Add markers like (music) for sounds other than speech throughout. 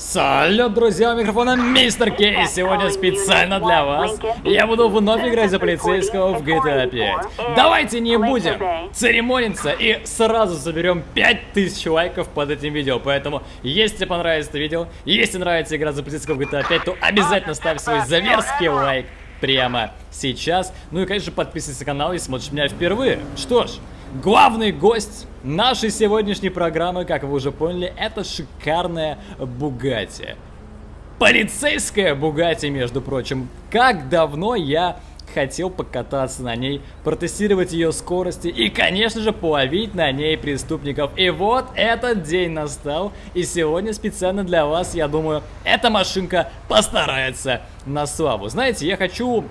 Салют, друзья, у микрофона Мистер Кей. Сегодня специально для вас я буду вновь играть за полицейского в GTA 5. Давайте не будем церемониться и сразу заберем 5000 лайков под этим видео. Поэтому, если понравится это видео, если нравится игра за полицейского в GTA 5, то обязательно ставь свой заверский лайк прямо сейчас. Ну и, конечно, подписывайся на канал, если смотришь меня впервые. Что ж, Главный гость нашей сегодняшней программы, как вы уже поняли, это шикарная Бугати. Полицейская Бугати, между прочим. Как давно я хотел покататься на ней, протестировать ее скорости и, конечно же, половить на ней преступников. И вот этот день настал, и сегодня специально для вас, я думаю, эта машинка постарается на славу. Знаете, я хочу,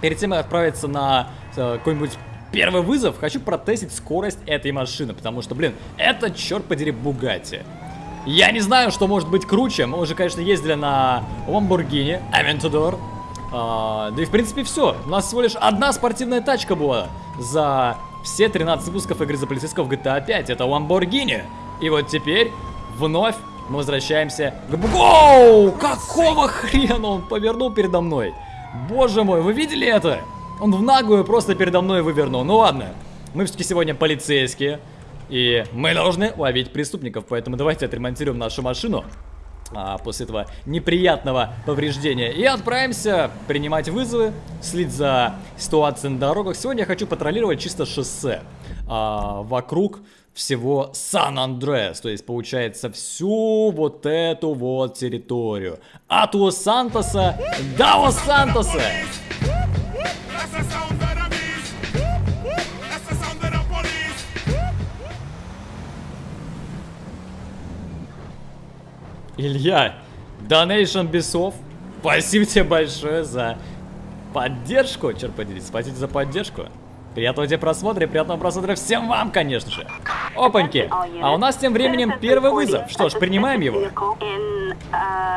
перед тем, как отправиться на э, какой-нибудь первый вызов, хочу протестить скорость этой машины, потому что, блин, это, черт подери, Бугатти. Я не знаю, что может быть круче, мы уже, конечно, ездили на Lamborghini Aventador, а, да и, в принципе, все. У нас всего лишь одна спортивная тачка была за все 13 выпусков игры за полицейского в GTA 5, это Lamborghini. И вот теперь вновь мы возвращаемся к... Воу! Какого хрена он повернул передо мной? Боже мой, вы видели это? Он в наглую просто передо мной вывернул. Ну ладно, мы все-таки сегодня полицейские. И мы должны ловить преступников, поэтому давайте отремонтируем нашу машину. А, после этого неприятного повреждения. И отправимся принимать вызовы, следить за ситуацией на дорогах. Сегодня я хочу патрулировать чисто шоссе а, вокруг всего Сан-Андреас. То есть, получается, всю вот эту вот территорию. От Лос-Сантоса до Лос-Сантоса. Илья, Donation Бесов, спасибо тебе большое за поддержку, черт подери, спасибо за поддержку. Приятного тебе просмотра и приятного просмотра всем вам, конечно же. Опаньки, а у нас тем временем первый вызов. Что ж, принимаем его.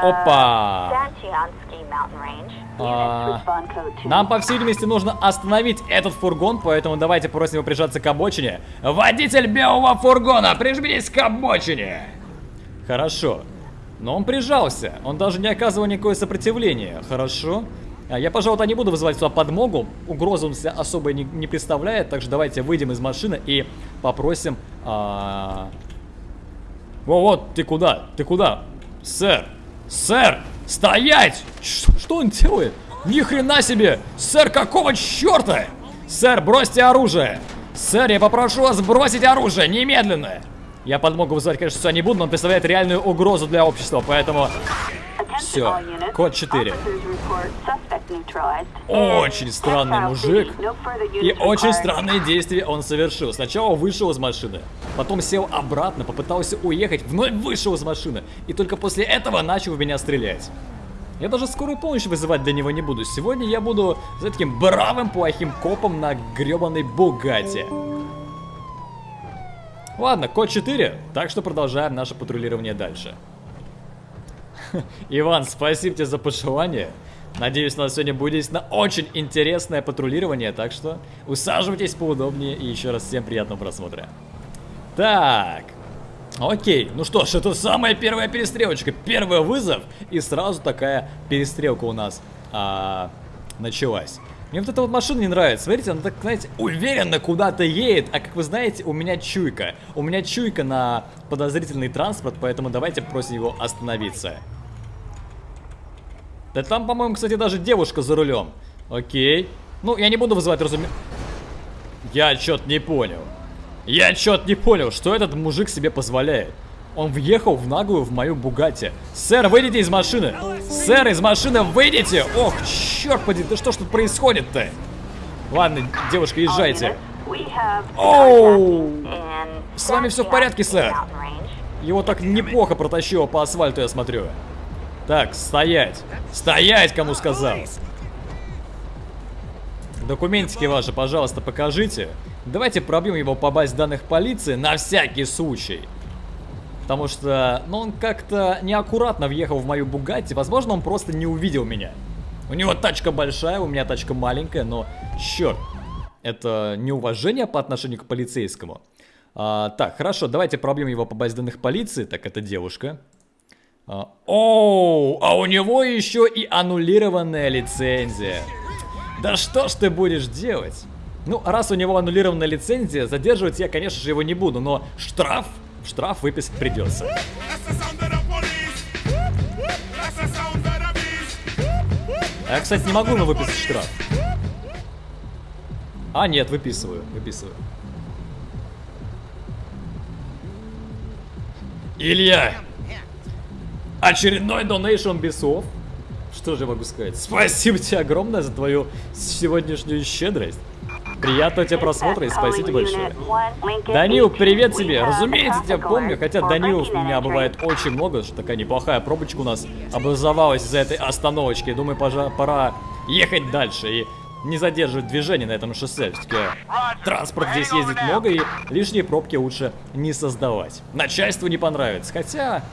Опа. А, нам, по всей видимости, нужно остановить этот фургон, поэтому давайте просим его прижаться к обочине. Водитель белого фургона, прижмитесь к обочине. Хорошо. Но он прижался. Он даже не оказывал никакое сопротивление. Хорошо. А, я, пожалуй, не буду вызывать сюда подмогу. Угрозу он себя особо не, не представляет. Так что давайте выйдем из машины и попросим... А... Во, вот, ты куда? Ты куда? Сэр! Сэр! Стоять! Ш что он делает? Ни хрена себе! Сэр, какого черта? Сэр, бросьте оружие! Сэр, я попрошу вас бросить оружие немедленно! Я подмогу вызывать, конечно, сюда не буду, но он представляет реальную угрозу для общества, поэтому... Все, код 4. Очень странный мужик. И очень странные действия он совершил. Сначала вышел из машины, потом сел обратно, попытался уехать, вновь вышел из машины. И только после этого начал в меня стрелять. Я даже скорую помощь вызывать для него не буду. Сегодня я буду за таким бравым плохим копом на гребаной Бугате. Ладно, код 4, так что продолжаем наше патрулирование дальше. (laughs) Иван, спасибо тебе за пожелание. Надеюсь, у нас сегодня будет действительно очень интересное патрулирование, так что усаживайтесь поудобнее и еще раз всем приятного просмотра. Так, окей, ну что ж, это самая первая перестрелочка, первый вызов, и сразу такая перестрелка у нас а, началась. Мне вот эта вот машина не нравится. Смотрите, она так, знаете, уверенно куда-то едет. А как вы знаете, у меня чуйка. У меня чуйка на подозрительный транспорт, поэтому давайте просим его остановиться. Да там, по-моему, кстати, даже девушка за рулем. Окей. Ну, я не буду вызывать, разумеется. Я что-то не понял. Я что-то не понял, что этот мужик себе позволяет. Он въехал в наглую в мою Бугати. Сэр, выйдите из машины. Сэр, из машины выйдите. Ох, черт подери, да что ж тут происходит-то? Ладно, девушка, езжайте. Оу! С вами все в порядке, сэр? Его так неплохо протащило по асфальту, я смотрю. Так, стоять. Стоять, кому сказал. Документики ваши, пожалуйста, покажите. Давайте пробьем его по базе данных полиции на всякий случай. Потому что, ну, он как-то неаккуратно въехал в мою Бугатти. Возможно, он просто не увидел меня. У него тачка большая, у меня тачка маленькая, но, черт, это неуважение по отношению к полицейскому. А, так, хорошо, давайте пробьем его по базе данных полиции. Так, это девушка. А, оу, а у него еще и аннулированная лицензия. Да что ж ты будешь делать? Ну, раз у него аннулированная лицензия, задерживать я, конечно же, его не буду, но штраф, штраф выписать придется. А я, кстати, не могу ему выписать штраф. А, нет, выписываю, выписываю. Илья! Очередной донейшн бесов. Что же могу сказать? Спасибо тебе огромное за твою сегодняшнюю щедрость. Приятного тебе просмотра и спасибо большое. Данил, привет тебе. Разумеется, тебя помню, хотя Данилов у меня бывает очень много, что такая неплохая пробочка у нас образовалась из-за этой остановочки. Думаю, пора ехать дальше и не задерживать движение на этом шоссе. Все-таки транспорт здесь ездит много и лишние пробки лучше не создавать. Начальству не понравится. Хотя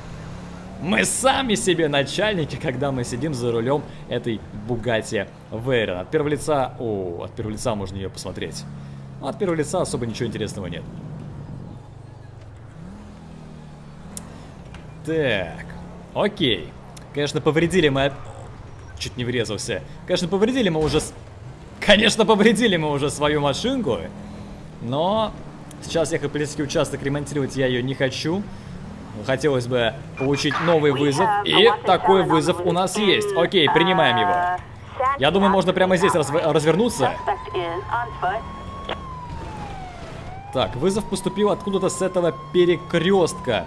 мы сами себе начальники, когда мы сидим за рулем этой Бугати Вейрон. От первого лица... О, от первого лица можно ее посмотреть. От первого лица особо ничего интересного нет. Так, окей. Конечно, повредили мы... Чуть не врезался. Конечно, повредили мы уже... Конечно, повредили мы уже свою машинку. Но сейчас ехать полицейский участок ремонтировать я ее не хочу. Хотелось бы получить новый вызов. И такой вызов у нас есть. Окей, принимаем его. Я думаю, можно прямо здесь разв развернуться. Так, вызов поступил откуда-то с этого перекрестка.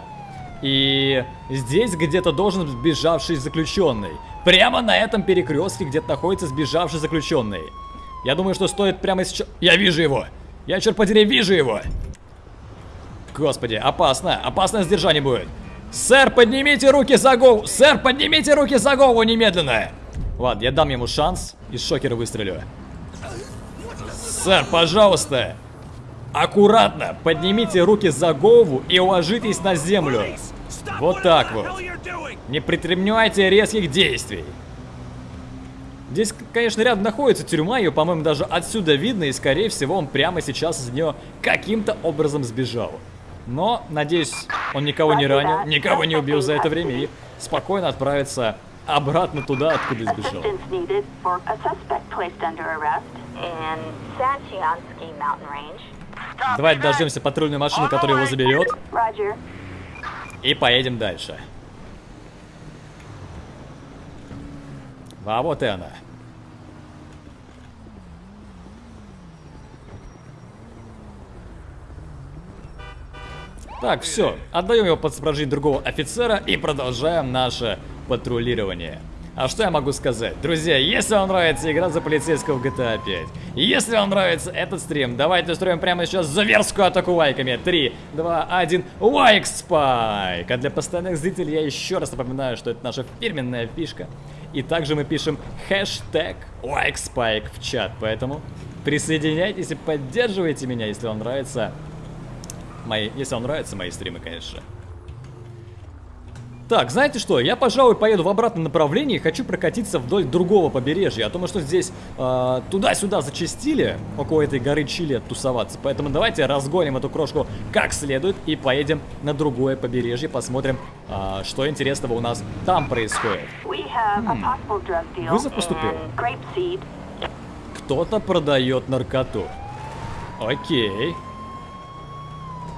И здесь где-то должен сбежавший заключенный. Прямо на этом перекрестке где-то находится сбежавший заключенный. Я думаю, что стоит прямо сейчас... Я вижу его! Я, черт подери, вижу его! Господи, опасно. Опасное сдержание будет. Сэр, поднимите руки за голову. Сэр, поднимите руки за голову немедленно. Ладно, я дам ему шанс. и шокера выстрелю. Сэр, пожалуйста. Аккуратно поднимите руки за голову и уложитесь на землю. Вот так вот. Не предпринимайте резких действий. Здесь, конечно, рядом находится тюрьма, ее, по-моему, даже отсюда видно, и, скорее всего, он прямо сейчас из нее каким-то образом сбежал. Но, надеюсь, он никого не ранил, никого не убил за это время и спокойно отправится обратно туда, откуда сбежал. Давайте дождемся патрульную машину, которая его заберет. И поедем дальше. А вот и она. Так, все. Отдаем его под сопровождение другого офицера и продолжаем наше патрулирование. А что я могу сказать? Друзья, если вам нравится игра за полицейского в GTA 5, если вам нравится этот стрим, давайте устроим прямо сейчас заверскую атаку лайками. 3, 2, 1, лайк спайк! А для постоянных зрителей я еще раз напоминаю, что это наша фирменная фишка. И также мы пишем хэштег лайк спайк в чат, поэтому присоединяйтесь и поддерживайте меня, если вам нравится Мои, если вам нравятся мои стримы, конечно. Так, знаете что, я, пожалуй, поеду в обратном направлении, хочу прокатиться вдоль другого побережья, а то мы что здесь э, туда-сюда зачастили, около этой горы Чили тусоваться, поэтому давайте разгоним эту крошку как следует и поедем на другое побережье, посмотрим, э, что интересного у нас там происходит. Хм. Вызов поступил. Кто-то продает наркоту. Окей.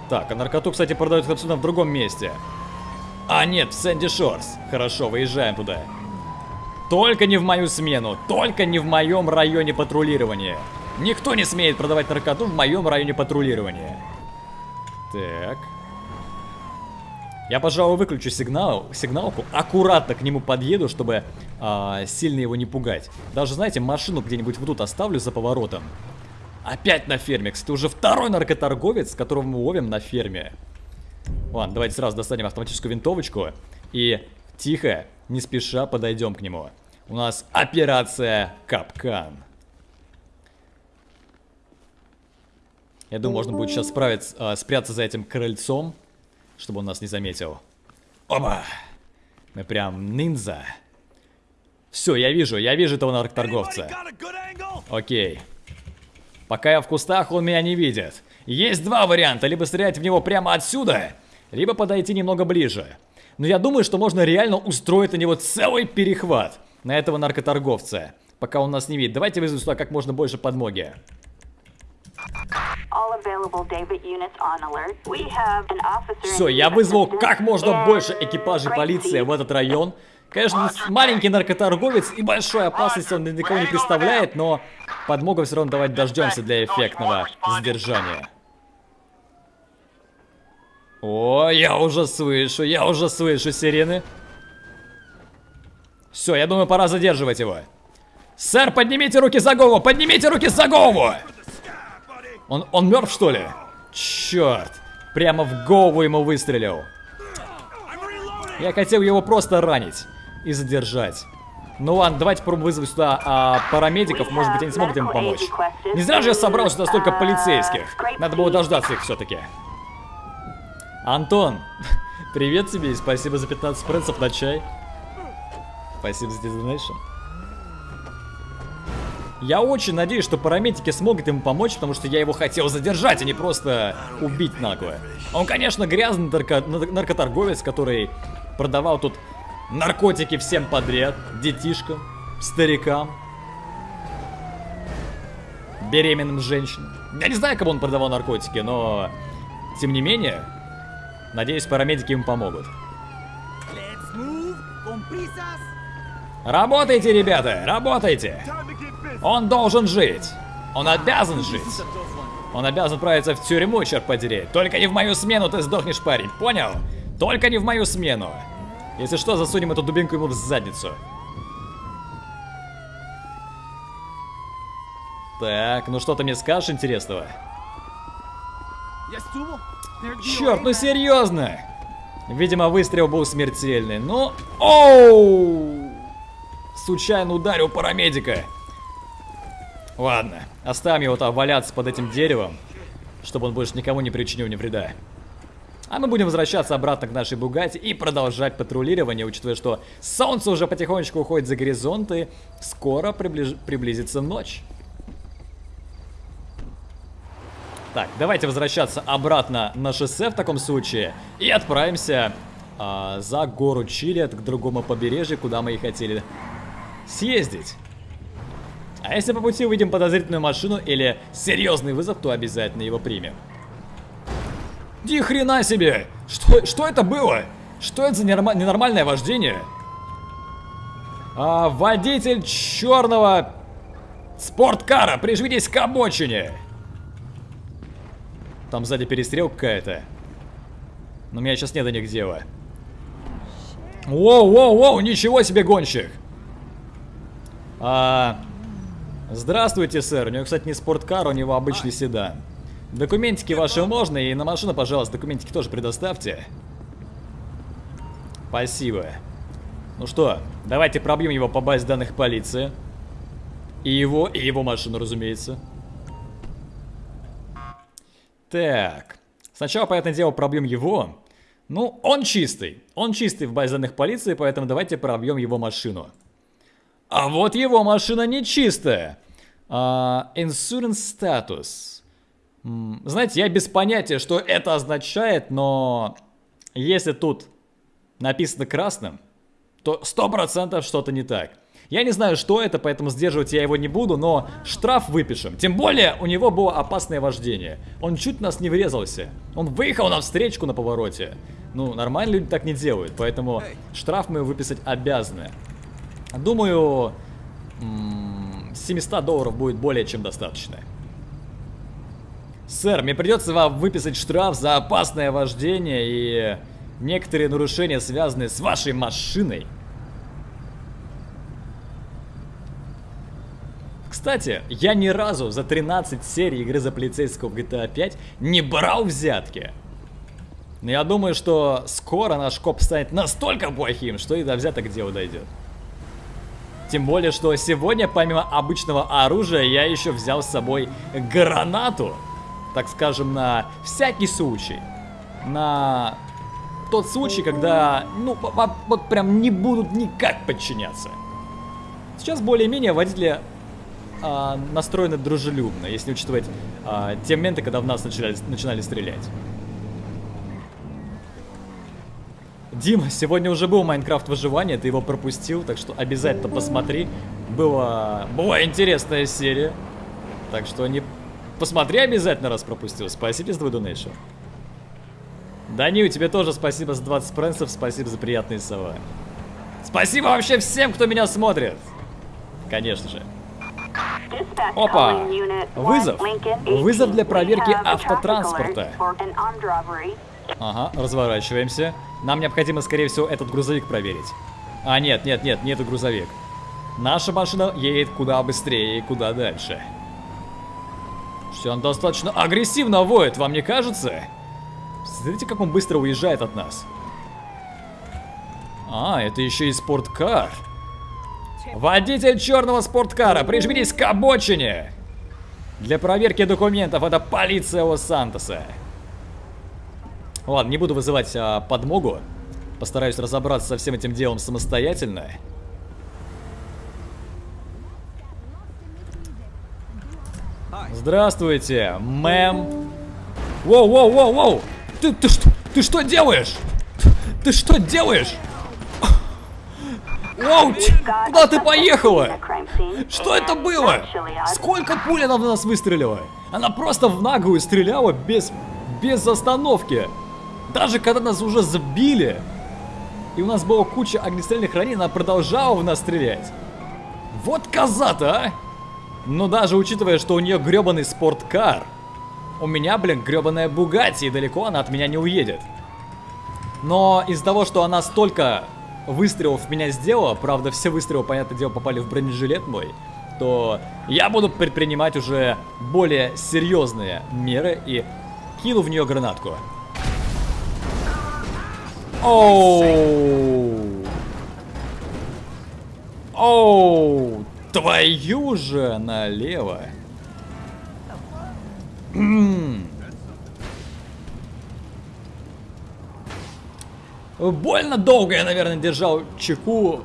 Так, а наркоту, кстати, продают отсюда в другом месте. А, нет, в Сэнди Шорс. Хорошо, выезжаем туда. Только не в мою смену, только не в моем районе патрулирования. Никто не смеет продавать наркоту в моем районе патрулирования. Так. Я, пожалуй, выключу сигнал, сигналку, аккуратно к нему подъеду, чтобы а, сильно его не пугать. Даже, знаете, машину где-нибудь вот тут оставлю за поворотом. Опять на ферме. Кстати, уже второй наркоторговец, которого мы ловим на ферме. Ладно, давайте сразу достанем автоматическую винтовочку. И тихо, не спеша подойдем к нему. У нас операция Капкан. Я думаю, можно будет сейчас справиться, э, спрятаться за этим крыльцом, чтобы он нас не заметил. Оба! Мы прям ниндзя. Все, я вижу, я вижу этого наркоторговца. Окей. Пока я в кустах, он меня не видит. Есть два варианта. Либо стрелять в него прямо отсюда, либо подойти немного ближе. Но я думаю, что можно реально устроить на него целый перехват. На этого наркоторговца. Пока он нас не видит. Давайте вызовем сюда как можно больше подмоги. Все, я вызвал как можно больше экипажей полиции в этот район. Конечно, маленький наркоторговец и большой опасности он для никого не представляет, но подмогу все равно давать дождемся для эффектного задержания. О, я уже слышу, я уже слышу сирены. Все, я думаю, пора задерживать его. Сэр, поднимите руки за голову, поднимите руки за голову! Он, он мертв, что ли? Черт, прямо в голову ему выстрелил. Я хотел его просто ранить и задержать. Ну ладно, давайте попробуем вызвать сюда а, парамедиков, может быть они смогут ему помочь. Не зря же я собрал сюда столько полицейских. Надо было дождаться их все-таки. Антон, (laughs) привет тебе и спасибо за 15 принцев на чай. Спасибо за donation. Я очень надеюсь, что парамедики смогут ему помочь, потому что я его хотел задержать, а не просто убить нагло. Он, конечно, грязный нарко наркоторговец, который продавал тут наркотики всем подряд, детишкам, старикам, беременным женщинам. Я не знаю, кому он продавал наркотики, но тем не менее, надеюсь, парамедики ему помогут. Работайте, ребята, работайте! Он должен жить! Он обязан жить! Он обязан отправиться в тюрьму, черт подери. Только не в мою смену ты сдохнешь, парень, понял? Только не в мою смену. Если что, засунем эту дубинку ему в задницу. Так, ну что ты мне скажешь интересного? Черт, ну серьезно! Видимо, выстрел был смертельный. Ну, оу! Случайно ударил парамедика. Ладно, оставим его там валяться под этим деревом, чтобы он больше никому не причинил ни вреда. А мы будем возвращаться обратно к нашей Бугате и продолжать патрулирование, учитывая, что солнце уже потихонечку уходит за горизонт и скоро приближ... приблизится ночь. Так, давайте возвращаться обратно на шоссе в таком случае и отправимся а, за гору Чилет к другому побережью, куда мы и хотели съездить. А если по пути увидим подозрительную машину или серьезный вызов, то обязательно его примем. Ди хрена себе! Что, что это было? Что это за ненормальное вождение? А, водитель черного спорткара, прижмитесь к обочине. Там сзади перестрелка какая-то. Но меня сейчас нет до них дела. Воу-воу-воу, ничего себе гонщик. А, здравствуйте, сэр. У него, кстати, не спорткар, у него обычный седан. Документики ваши можно, и на машину, пожалуйста, документики тоже предоставьте. Спасибо. Ну что, давайте пробьем его по базе данных полиции. И его, и его машину, разумеется. Так. Сначала, понятное дело, пробьем его. Ну, он чистый. Он чистый в базе данных полиции, поэтому давайте пробьем его машину. А вот его машина нечистая. Uh, insurance status. Знаете, я без понятия, что это означает, но если тут написано красным, то 100% что-то не так. Я не знаю, что это, поэтому сдерживать я его не буду, но штраф выпишем. Тем более, у него было опасное вождение. Он чуть нас не врезался. Он выехал на встречку на повороте. Ну, нормально люди так не делают, поэтому штраф мы выписать обязаны. Думаю, 700 долларов будет более чем достаточно. Сэр, мне придется вам выписать штраф за опасное вождение и некоторые нарушения, связанные с вашей машиной. Кстати, я ни разу за 13 серий игры за полицейского в GTA 5 не брал взятки. Но я думаю, что скоро наш коп станет настолько плохим, что и до взяток дело дойдет. Тем более, что сегодня, помимо обычного оружия, я еще взял с собой гранату так скажем, на всякий случай. На тот случай, когда, ну, вот прям не будут никак подчиняться. Сейчас более-менее водители а, настроены дружелюбно, если учитывать а, те моменты, когда в нас начали, начинали стрелять. Дима, сегодня уже был Майнкрафт выживание, ты его пропустил, так что обязательно посмотри. Была, была интересная серия. Так что не посмотри обязательно, раз пропустил. Спасибо за твой донейшн. Данил, тебе тоже спасибо за 20 пренсов, спасибо за приятные слова. Спасибо вообще всем, кто меня смотрит. Конечно же. Опа! Вызов. Вызов для проверки автотранспорта. Ага, разворачиваемся. Нам необходимо, скорее всего, этот грузовик проверить. А, нет, нет, нет, нет, грузовик. Наша машина едет куда быстрее и куда дальше. Все, он достаточно агрессивно воет, вам не кажется? Смотрите, как он быстро уезжает от нас. А, это еще и спорткар. Водитель черного спорткара, прижмитесь к обочине! Для проверки документов это полиция Лос-Сантоса. Ладно, не буду вызывать а, подмогу. Постараюсь разобраться со всем этим делом самостоятельно. Здравствуйте, мэм. Воу, воу, воу, воу! Ты, ты что, ты что делаешь? Ты что делаешь? Воу, куда ты поехала? Что это было? Сколько пуль она в нас выстрелила? Она просто в наглую стреляла без, без остановки. Даже когда нас уже забили, и у нас была куча огнестрельных ранений, она продолжала в нас стрелять. Вот коза-то, а! Но даже учитывая, что у нее гребаный спорткар, у меня, блин, гребаная Бугатти, и далеко она от меня не уедет. Но из-за того, что она столько выстрелов в меня сделала, правда, все выстрелы, понятное дело, попали в бронежилет мой, то я буду предпринимать уже более серьезные меры и кину в нее гранатку. Оу. Оу. Твою же налево. Больно долго я, наверное, держал чеку.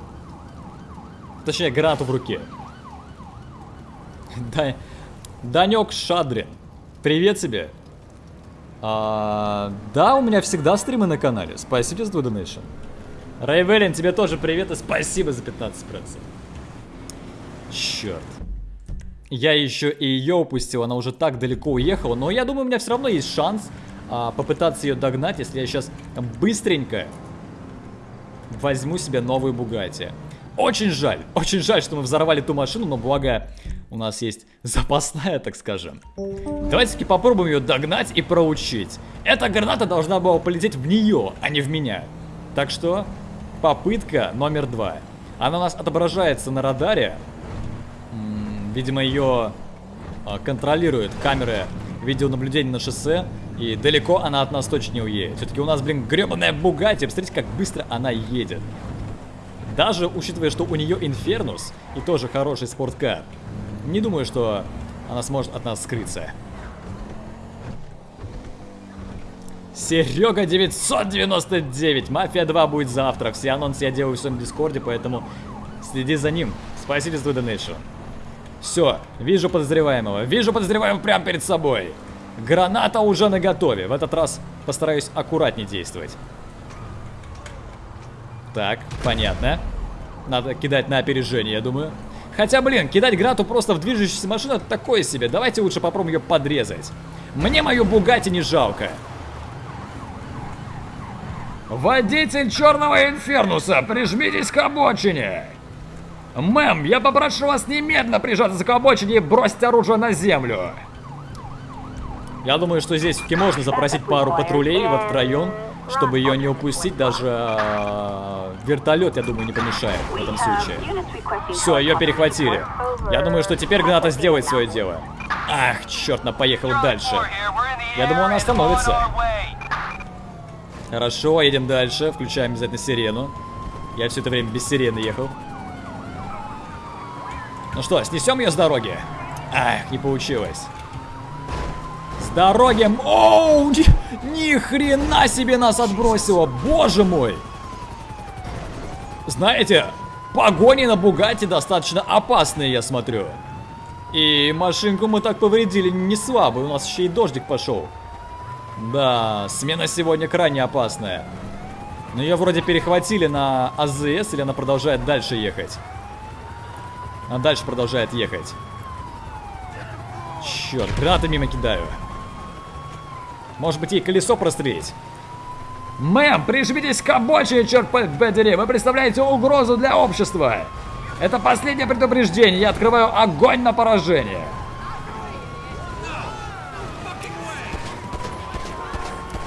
Точнее, гранату в руке. Да, Данек Шадрин. Привет тебе. А, да, у меня всегда стримы на канале. Спасибо за донейшн. Рейвелин, тебе тоже привет и спасибо за 15 процентов. Черт. Я еще и ее упустил, она уже так далеко уехала. Но я думаю, у меня все равно есть шанс а, попытаться ее догнать, если я сейчас быстренько возьму себе новую Бугати. Очень жаль, очень жаль, что мы взорвали ту машину, но благо у нас есть запасная, так скажем. Давайте-таки попробуем ее догнать и проучить. Эта граната должна была полететь в нее, а не в меня. Так что, попытка номер два. Она у нас отображается на радаре. Видимо, ее а, контролируют камеры видеонаблюдения на шоссе. И далеко она от нас точно не уедет. Все-таки у нас, блин, гребаная Бугати. Посмотрите, как быстро она едет. Даже учитывая, что у нее Инфернус и тоже хороший спорткар. Не думаю, что она сможет от нас скрыться. Серега 999. Мафия 2 будет завтра. Все анонсы я делаю в своем дискорде, поэтому следи за ним. Спасибо за донейшн. Все, вижу подозреваемого. Вижу подозреваемого прямо перед собой. Граната уже на готове. В этот раз постараюсь аккуратнее действовать. Так, понятно. Надо кидать на опережение, я думаю. Хотя, блин, кидать гранату просто в движущуюся машину это такое себе. Давайте лучше попробуем ее подрезать. Мне мою Бугати не жалко. Водитель черного инфернуса, прижмитесь к обочине. Мэм, я попрошу вас немедленно прижаться к обочине и бросить оружие на землю. Я думаю, что здесь все-таки можно запросить пару патрулей в этот район, чтобы ее не упустить. Даже э, вертолет, я думаю, не помешает в этом случае. Все, ее перехватили. Я думаю, что теперь граната сделает свое дело. Ах, черт, она поехала дальше. Я думаю, она остановится. Хорошо, едем дальше. Включаем обязательно сирену. Я все это время без сирены ехал. Ну что, снесем ее с дороги? Ах, не получилось. С дороги... Оу, ни, ни хрена себе нас отбросило, боже мой. Знаете, погони на Бугати достаточно опасные, я смотрю. И машинку мы так повредили не слабо, у нас еще и дождик пошел. Да, смена сегодня крайне опасная. Но ее вроде перехватили на АЗС, или она продолжает дальше ехать? Она дальше продолжает ехать. Черт, гранаты мимо кидаю. Может быть ей колесо прострелить? Мэм, прижмитесь к обочине, черт подери! Вы представляете угрозу для общества! Это последнее предупреждение, я открываю огонь на поражение!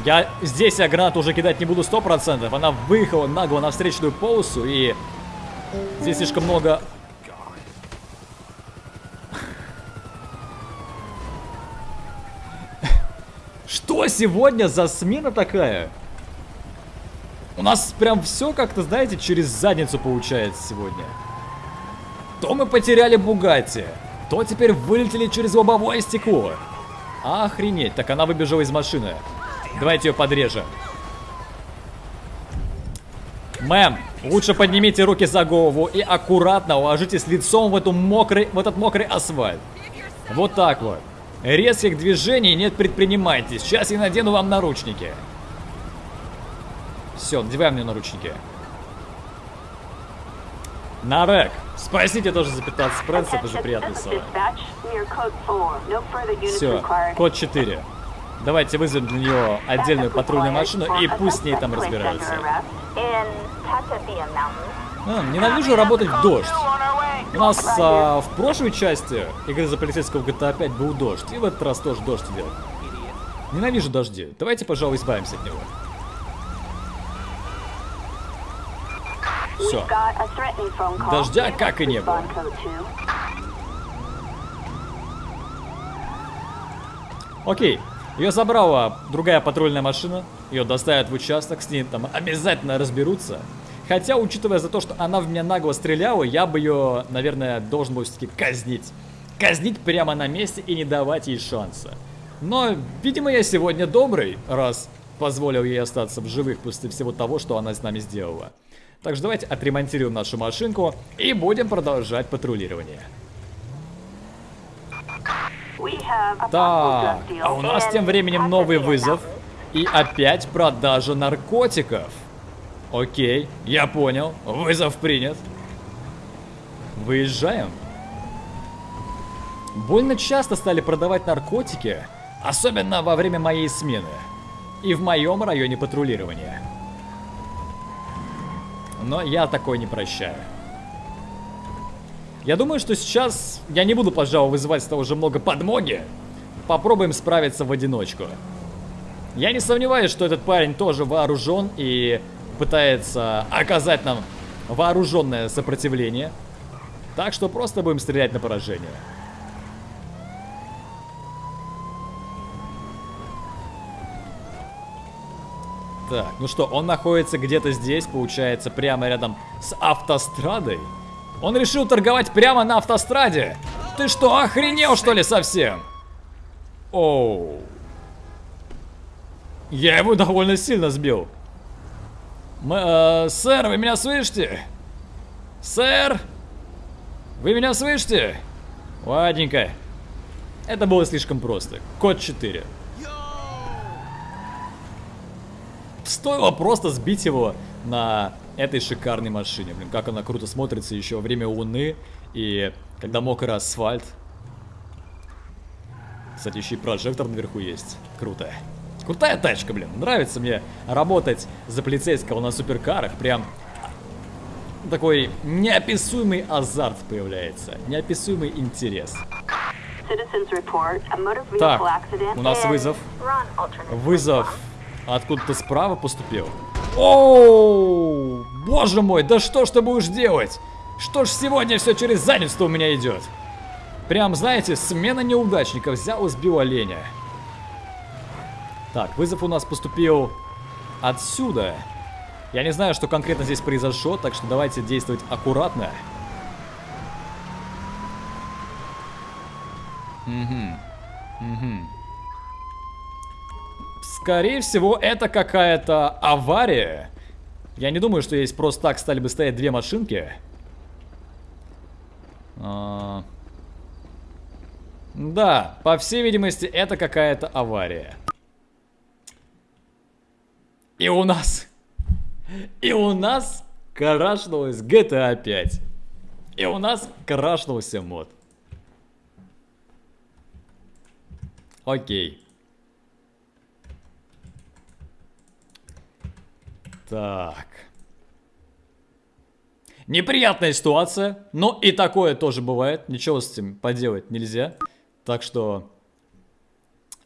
Я здесь я гранату уже кидать не буду 100%. Она выехала нагло на встречную полосу и... Здесь слишком много... Что сегодня за смена такая? У нас прям все как-то, знаете, через задницу получается сегодня. То мы потеряли Бугатти, то теперь вылетели через лобовое стекло. Охренеть, так она выбежала из машины. Давайте ее подрежем. Мэм, лучше поднимите руки за голову и аккуратно уложитесь лицом в, эту мокрый, в этот мокрый асфальт. Вот так вот. Резких движений нет предпринимайте. Сейчас я надену вам наручники. Все, надеваем мне наручники. Нарек, спасите тоже за 15 прэнсов, это же приятно слова. Все, код 4. Давайте вызовем для нее отдельную патрульную машину и пусть с ней там разбираются. А, ненавижу работать в дождь. У нас а, в прошлой части игры за полицейского GTA 5 был дождь, и в этот раз тоже дождь идет. Ненавижу дожди. Давайте, пожалуй, избавимся от него. Все. Дождя как и не было. Окей. Ее забрала другая патрульная машина. Ее доставят в участок, с ней там обязательно разберутся. Хотя, учитывая за то, что она в меня нагло стреляла, я бы ее, наверное, должен был все-таки казнить. Казнить прямо на месте и не давать ей шанса. Но, видимо, я сегодня добрый, раз позволил ей остаться в живых после всего того, что она с нами сделала. Так что давайте отремонтируем нашу машинку и будем продолжать патрулирование. Так, а у нас тем временем новый вызов. И опять продажа наркотиков. Окей, я понял. Вызов принят. Выезжаем. Больно часто стали продавать наркотики, особенно во время моей смены. И в моем районе патрулирования. Но я такой не прощаю. Я думаю, что сейчас я не буду, пожалуй, вызывать с того же много подмоги. Попробуем справиться в одиночку. Я не сомневаюсь, что этот парень тоже вооружен и пытается оказать нам вооруженное сопротивление. Так что просто будем стрелять на поражение. Так, ну что, он находится где-то здесь, получается, прямо рядом с автострадой. Он решил торговать прямо на автостраде. Ты что, охренел что ли совсем? Оу. Я его довольно сильно сбил. Мы, э, сэр, вы меня слышите? Сэр? Вы меня слышите? Ладненько. Это было слишком просто. Код 4. Стоило просто сбить его на этой шикарной машине. Блин, как она круто смотрится еще во время луны и когда мокрый асфальт. Кстати, еще и прожектор наверху есть. Круто. Крутая тачка, блин. Нравится мне работать за полицейского на суперкарах. Прям такой неописуемый азарт появляется. Неописуемый интерес. Так, у нас вызов. Вызов Откуда-то справа поступил. Оу, боже мой, да что ж ты будешь делать? Что ж сегодня все через задницу у меня идет? Прям, знаете, смена неудачников. Взял и сбил оленя. Так, вызов у нас поступил отсюда. Я не знаю, что конкретно здесь произошло, так что давайте действовать аккуратно. Угу. Угу. Скорее всего, это какая-то авария. Я не думаю, что здесь просто так стали бы стоять две машинки. А... Да, по всей видимости, это какая-то авария. И у нас... И у нас крашнулась GTA 5. И у нас крашнулся мод. Окей. Так. Неприятная ситуация, но и такое тоже бывает. Ничего с этим поделать нельзя. Так что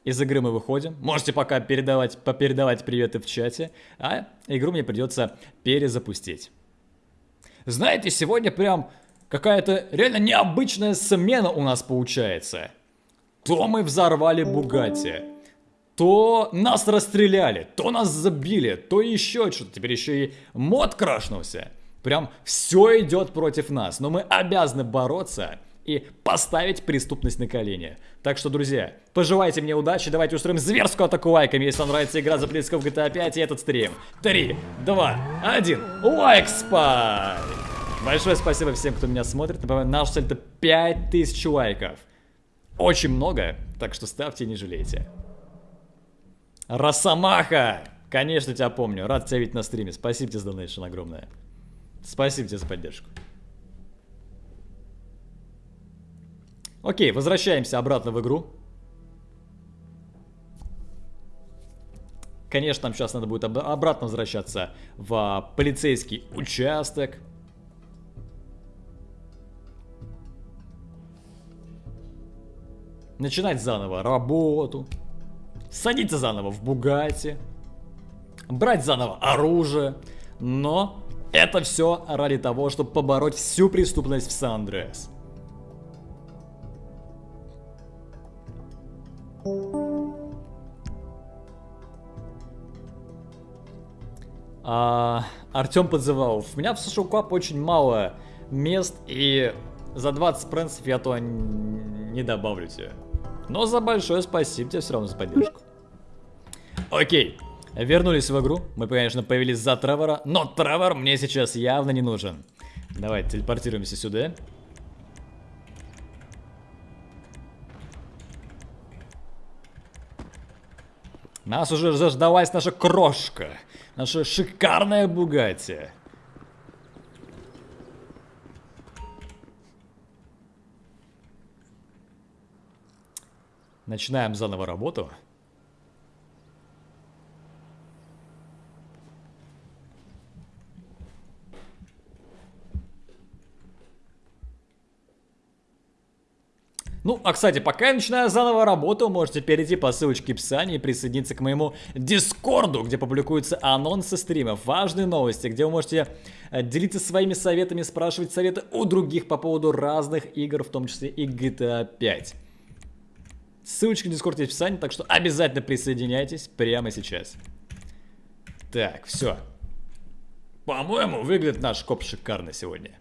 из игры мы выходим. Можете пока передавать, попередавать приветы в чате, а игру мне придется перезапустить. Знаете, сегодня прям какая-то реально необычная смена у нас получается. То мы взорвали Бугатти, то нас расстреляли, то нас забили, то еще что-то. Теперь еще и мод крашнулся. Прям все идет против нас, но мы обязаны бороться и поставить преступность на колени. Так что, друзья, пожелайте мне удачи, давайте устроим зверскую атаку лайками, если вам нравится игра за близко в GTA 5 и этот стрим. 3, 2, 1, лайк спай! Большое спасибо всем, кто меня смотрит. Напоминаю, наш цель это 5000 лайков. Очень много, так что ставьте и не жалейте. Росомаха! Конечно, тебя помню. Рад тебя видеть на стриме. Спасибо тебе за донейшн огромное. Спасибо тебе за поддержку. Окей, возвращаемся обратно в игру. Конечно, нам сейчас надо будет об обратно возвращаться в полицейский участок. Начинать заново работу. Садиться заново в Бугате. Брать заново оружие. Но это все ради того, чтобы побороть всю преступность в Сан-Андреас. А, Артем подзывал. У меня в Social Club очень мало мест, и за 20 пренсов я то не добавлю тебе. Но за большое спасибо тебе все равно за поддержку. Окей, вернулись в игру. Мы, конечно, появились за Тревора, но Тревор мне сейчас явно не нужен. Давай, телепортируемся сюда. Нас уже заждалась наша крошка. Наша шикарная Бугатти. Начинаем заново работу. А кстати, пока я начинаю заново работу, можете перейти по ссылочке в описании и присоединиться к моему дискорду, где публикуются анонсы стримов, важные новости, где вы можете э, делиться своими советами, спрашивать советы у других по поводу разных игр, в том числе и GTA 5. Ссылочка в дискорде в описании, так что обязательно присоединяйтесь прямо сейчас. Так, все. По-моему, выглядит наш коп шикарно сегодня.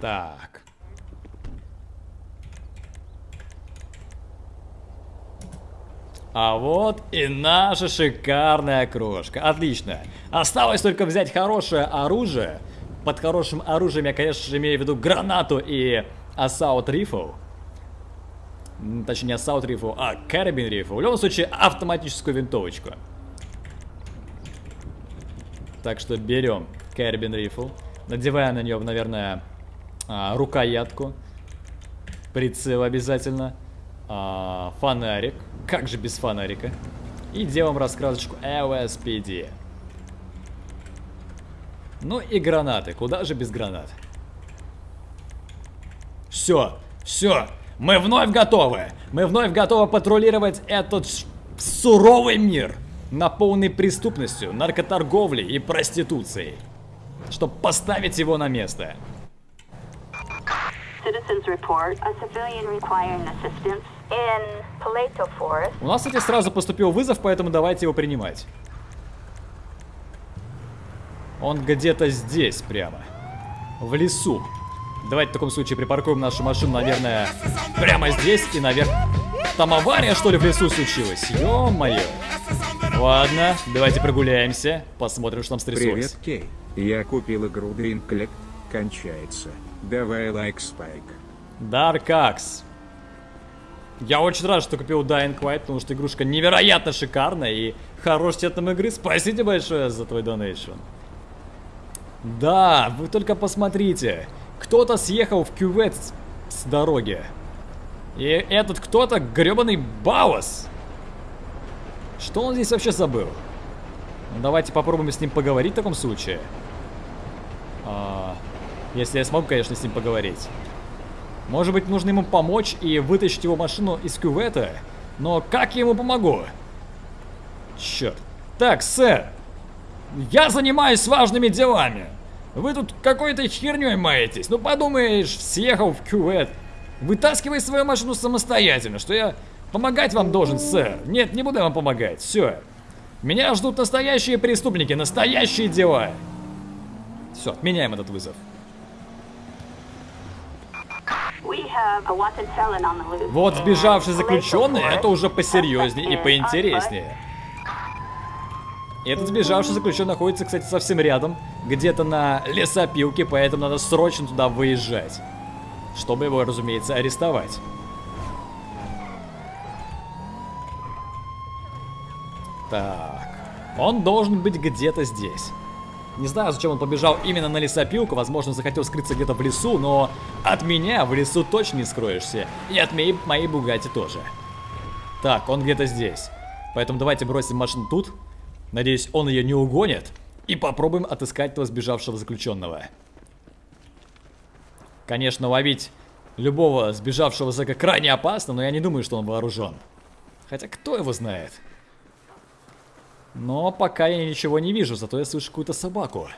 Так. А вот и наша шикарная крошка. Отлично. Осталось только взять хорошее оружие. Под хорошим оружием я, конечно же, имею в виду гранату и Assault Rifle. Точнее, не Assault Rifle, а Carabin Rifle. В любом случае, автоматическую винтовочку. Так что берем Carabin Rifle. Надеваем на нее, наверное, а, рукоятку, прицел обязательно, а, фонарик, как же без фонарика, и делаем раскрасочку LSPD. Ну и гранаты, куда же без гранат? Все, все, мы вновь готовы, мы вновь готовы патрулировать этот суровый мир, наполненный преступностью, наркоторговлей и проституцией, чтобы поставить его на место. Citizens report a civilian requiring assistance in Paleto Forest. У нас, кстати, сразу поступил вызов, поэтому давайте его принимать. Он где-то здесь прямо. В лесу. Давайте в таком случае припаркуем нашу машину, наверное, прямо здесь и наверх. Там авария, что ли, в лесу случилась? Ё-моё. Ладно, давайте прогуляемся, посмотрим, что там стряслось. Привет, Кей. Я купил игру Dream Collect. Кончается. Давай лайк, Спайк. Axe. Я очень рад, что купил Dying Light, потому что игрушка невероятно шикарная и хорош цветом игры. Спасибо большое за твой донейшн. Да, вы только посмотрите. Кто-то съехал в кювет с, с дороги. И этот кто-то гребаный Баус. Что он здесь вообще забыл? Ну, давайте попробуем с ним поговорить в таком случае. А, если я смогу, конечно, с ним поговорить. Может быть, нужно ему помочь и вытащить его машину из кювета? Но как я ему помогу? Черт. Так, сэр. Я занимаюсь важными делами. Вы тут какой-то херней маетесь. Ну подумаешь, съехал в кювет. Вытаскивай свою машину самостоятельно, что я помогать вам должен, сэр. Нет, не буду вам помогать. Все. Меня ждут настоящие преступники, настоящие дела. Все, отменяем этот вызов. Вот сбежавший заключенный, это уже посерьезнее и поинтереснее. Этот сбежавший заключенный находится, кстати, совсем рядом, где-то на лесопилке, поэтому надо срочно туда выезжать, чтобы его, разумеется, арестовать. Так, он должен быть где-то здесь. Не знаю, зачем он побежал именно на лесопилку, возможно, захотел скрыться где-то в лесу, но от меня в лесу точно не скроешься. И от моей, моей Бугати тоже. Так, он где-то здесь. Поэтому давайте бросим машину тут. Надеюсь, он ее не угонит. И попробуем отыскать того сбежавшего заключенного. Конечно, ловить любого сбежавшего зэка крайне опасно, но я не думаю, что он вооружен. Хотя кто его знает? Но пока я ничего не вижу, зато я слышу какую-то собаку.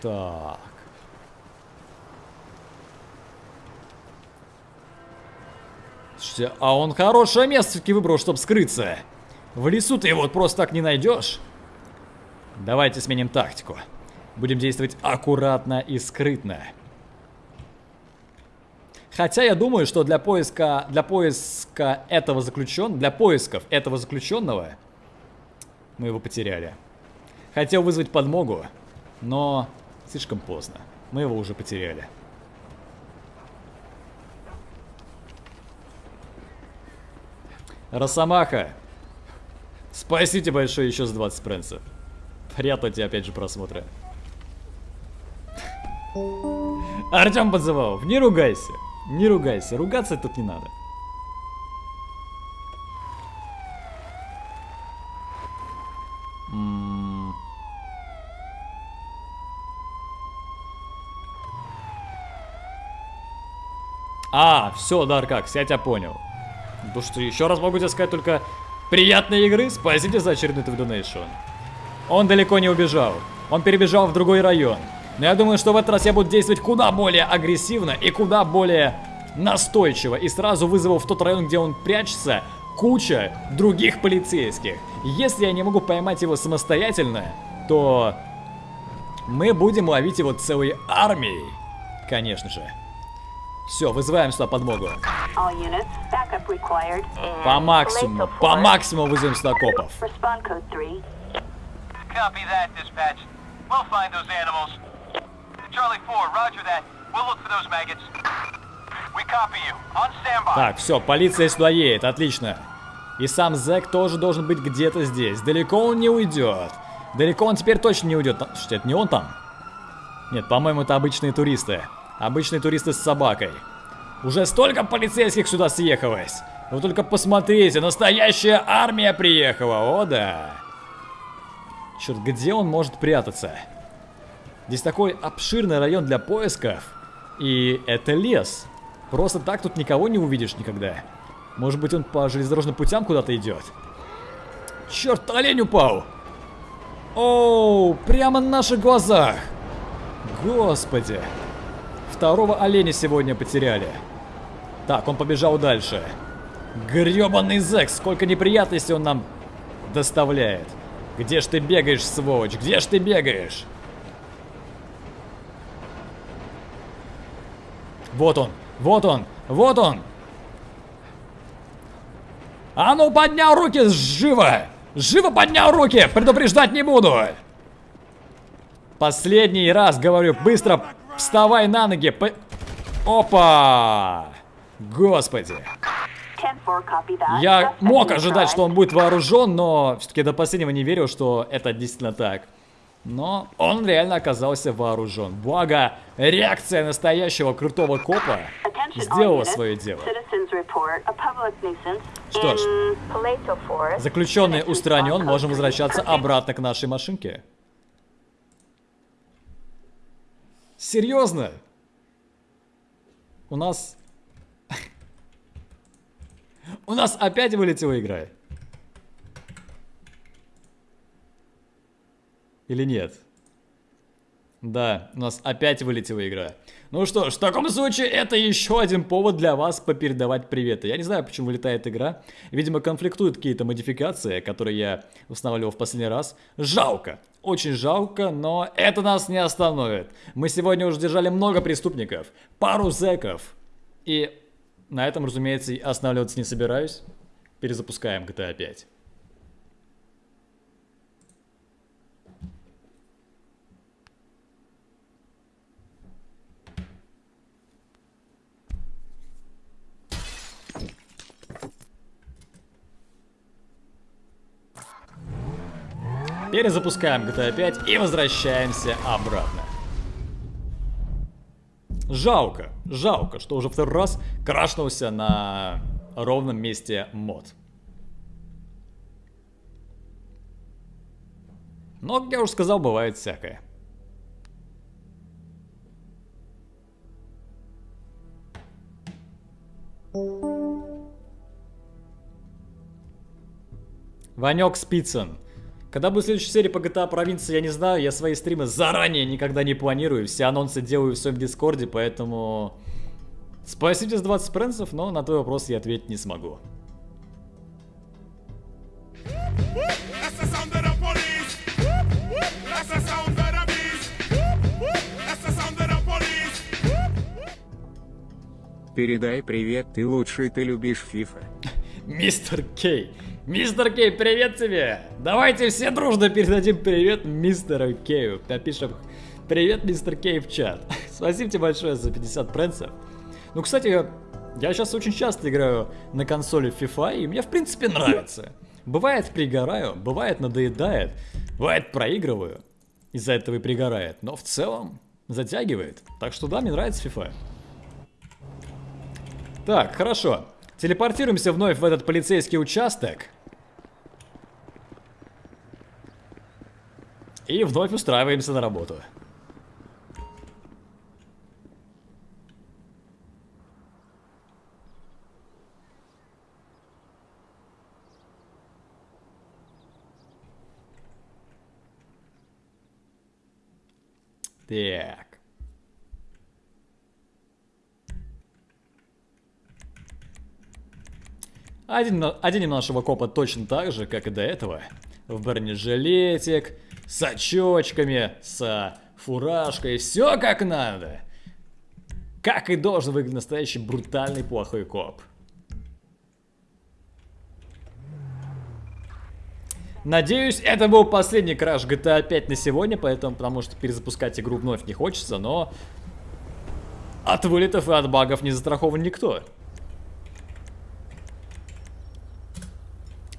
Так. Слушайте, а он хорошее место все-таки выбрал, чтобы скрыться. В лесу ты его просто так не найдешь. Давайте сменим тактику. Будем действовать аккуратно и скрытно. Хотя я думаю, что для поиска, для поиска этого заключенного, для поисков этого заключенного, мы его потеряли. Хотел вызвать подмогу, но слишком поздно. Мы его уже потеряли. Росомаха, спасите большое еще с 20 пренсов. Приятно тебе опять же просмотра. Артем подзывал, не ругайся. Не ругайся, ругаться тут не надо. А, все, Даркакс, я тебя понял. Ну что, еще раз могу тебе сказать только приятной игры, спасибо за очередной донейшн. Он далеко не убежал, он перебежал в другой район. Но я думаю, что в этот раз я буду действовать куда более агрессивно и куда более настойчиво. И сразу вызову в тот район, где он прячется, куча других полицейских. Если я не могу поймать его самостоятельно, то мы будем ловить его целой армией. Конечно же. Все, вызываем сюда подмогу. По максимуму, по максимуму вызовем сюда копов. Copy that, dispatch. We'll find those animals. Так, все, полиция сюда едет, отлично. И сам Зэк тоже должен быть где-то здесь. Далеко он не уйдет. Далеко он теперь точно не уйдет. Что, это не он там? Нет, по-моему, это обычные туристы. Обычные туристы с собакой. Уже столько полицейских сюда съехалось. Вы только посмотрите, настоящая армия приехала, о да. Черт, где он может прятаться? Здесь такой обширный район для поисков. И это лес. Просто так тут никого не увидишь никогда. Может быть он по железнодорожным путям куда-то идет. Черт, олень упал! Оу, прямо на наших глазах! Господи! Второго оленя сегодня потеряли. Так, он побежал дальше. Гребаный зэк, сколько неприятностей он нам доставляет. Где ж ты бегаешь, сволочь? Где ж ты бегаешь? Вот он, вот он, вот он. А ну поднял руки, живо! Живо поднял руки! Предупреждать не буду! Последний раз говорю, быстро вставай на ноги. По... Опа! Господи. Я мог ожидать, что он будет вооружен, но все-таки до последнего не верил, что это действительно так. Но он реально оказался вооружен. Благо, реакция настоящего крутого копа сделала свое дело. Что ж, заключенный устранен, можем возвращаться обратно к нашей машинке. Серьезно? У нас... (laughs) У нас опять вылетела игра. Или нет? Да, у нас опять вылетела игра. Ну что ж, в таком случае это еще один повод для вас попередавать приветы. Я не знаю, почему вылетает игра. Видимо, конфликтуют какие-то модификации, которые я устанавливал в последний раз. Жалко. Очень жалко, но это нас не остановит. Мы сегодня уже держали много преступников, пару зэков. И на этом, разумеется, останавливаться не собираюсь. Перезапускаем GTA 5. Перезапускаем GTA 5 и возвращаемся обратно. Жалко, жалко, что уже второй раз крашнулся на ровном месте мод. Но, как я уже сказал, бывает всякое. Ванек Спицын. Когда будет следующая серия по GTA провинции, я не знаю, я свои стримы заранее никогда не планирую, все анонсы делаю в своем дискорде, поэтому... Спасибо за 20 пренсов, но на твой вопрос я ответить не смогу. Передай привет, ты лучший, ты любишь FIFA. (laughs) Мистер Кей, Мистер Кей, привет тебе! Давайте все дружно передадим привет мистеру Кею. Напишем привет, мистер Кей в чат. (laughs) Спасибо тебе большое за 50 пренсов. Ну, кстати, я сейчас очень часто играю на консоли FIFA, и мне в принципе нравится. Бывает пригораю, бывает надоедает, бывает проигрываю. Из-за этого и пригорает. Но в целом затягивает. Так что да, мне нравится FIFA. Так, хорошо. Телепортируемся вновь в этот полицейский участок. И вновь устраиваемся на работу. Так. Один нашего копа точно так же, как и до этого. В бронежилетик, с очочками, с фуражкой, все как надо. Как и должен выглядеть настоящий брутальный плохой коп. Надеюсь, это был последний краш GTA 5 на сегодня, поэтому, потому что перезапускать игру вновь не хочется, но от вылетов и от багов не застрахован никто.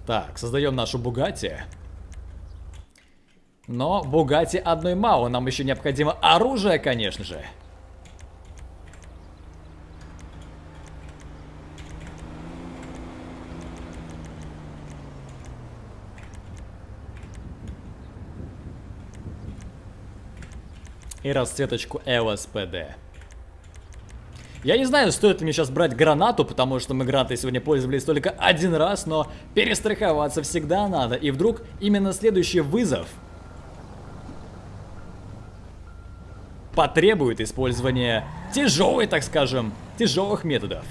Так, создаем нашу Бугатти. Но Бугати одной мало, нам еще необходимо оружие, конечно же. И расцветочку LSPD. Я не знаю, стоит ли мне сейчас брать гранату, потому что мы гранатой сегодня пользовались только один раз, но перестраховаться всегда надо. И вдруг именно следующий вызов потребует использования тяжелой, так скажем, тяжелых методов.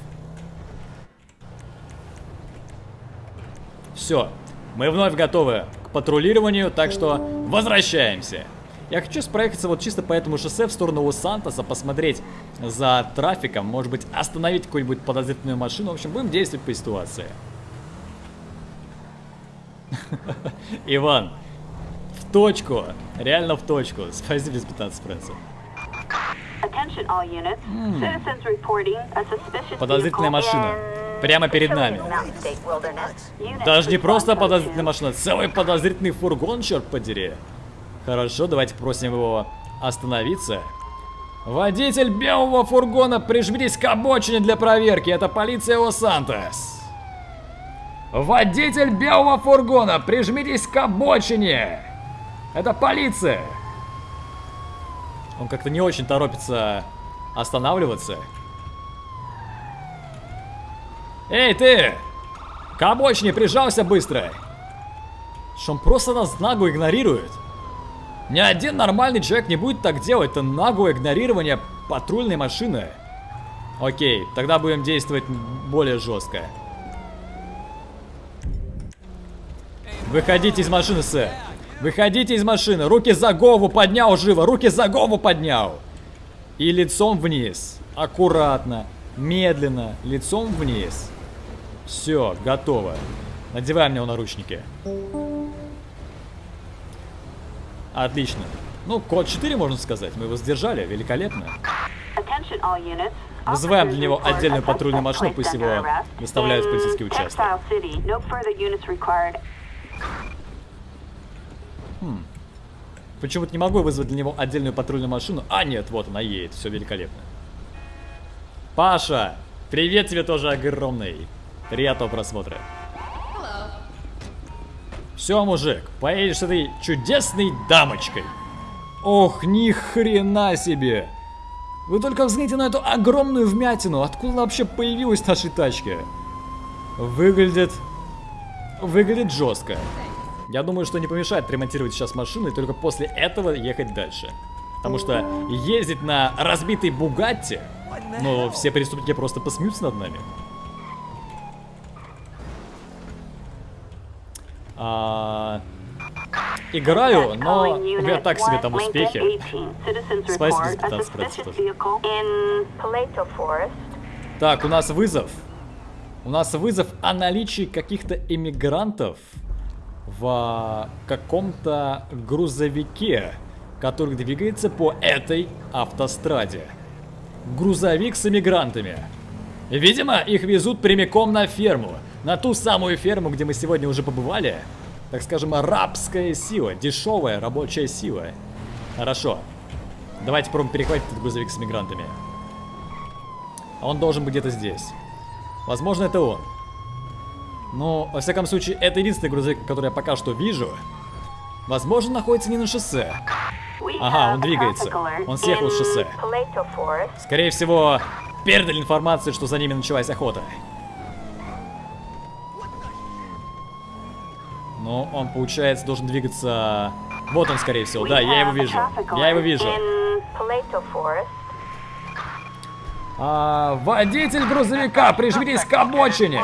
Все, мы вновь готовы к патрулированию, так что возвращаемся. Я хочу проехаться вот чисто по этому шоссе в сторону Лос-Сантоса, посмотреть за трафиком, может быть остановить какую-нибудь подозрительную машину. В общем, будем действовать по ситуации. (laughs) Иван, В точку. Реально в точку. Спасибо, без 15 эспрессо. Подозрительная vehicle машина. Прямо перед нами. Даже не просто подозрительная машина, целый подозрительный фургон, черт подери. Хорошо, давайте просим его остановиться. Водитель белого фургона, прижмитесь к обочине для проверки. Это полиция Лос-Сантос. Водитель белого фургона, прижмитесь к обочине. Это полиция. Он как-то не очень торопится останавливаться. Эй, ты! К обочине прижался быстро! Что он просто нас нагло игнорирует. Ни один нормальный человек не будет так делать. Это наглое игнорирование патрульной машины. Окей, тогда будем действовать более жестко. Выходите из машины, сэр. Выходите из машины. Руки за голову поднял живо. Руки за голову поднял. И лицом вниз. Аккуратно. Медленно. Лицом вниз. Все, готово. Надеваем на него наручники. Отлично. Ну, код 4, можно сказать. Мы его сдержали. Великолепно. Вызываем для него отдельную патрульную машину, пусть его доставляют в полицейский участок. Required. Почему-то не могу вызвать для него отдельную патрульную машину. А, нет, вот она едет. Все великолепно. Паша, привет тебе тоже огромный. Приятного просмотра. Все, мужик, поедешь с этой чудесной дамочкой. Ох, ни хрена себе. Вы только взгляните на эту огромную вмятину. Откуда она вообще появилась в нашей тачке? Выглядит... Выглядит жестко. Я думаю, что не помешает ремонтировать сейчас машину и только после этого ехать дальше. Потому что ездить на разбитой Бугатти, ну, все преступники просто посмеются над нами. А, играю, но у меня так себе там успехи. Lincoln 18. Citizens Спасибо за report a 15 процентов. Так, у нас вызов. У нас вызов о наличии каких-то иммигрантов в каком-то грузовике, который двигается по этой автостраде. Грузовик с иммигрантами. Видимо, их везут прямиком на ферму. На ту самую ферму, где мы сегодня уже побывали. Так скажем, арабская сила, дешевая рабочая сила. Хорошо. Давайте попробуем перехватить этот грузовик с иммигрантами. А Он должен быть где-то здесь. Возможно, это он. Но, во всяком случае, это единственный грузовик, который я пока что вижу. Возможно, находится не на шоссе. Ага, он двигается. Он съехал с шоссе. Скорее всего, передали информацию, что за ними началась охота. Но он, получается, должен двигаться... Вот он, скорее всего. Да, я его вижу. Я его вижу. А, водитель грузовика, прижмитесь к обочине.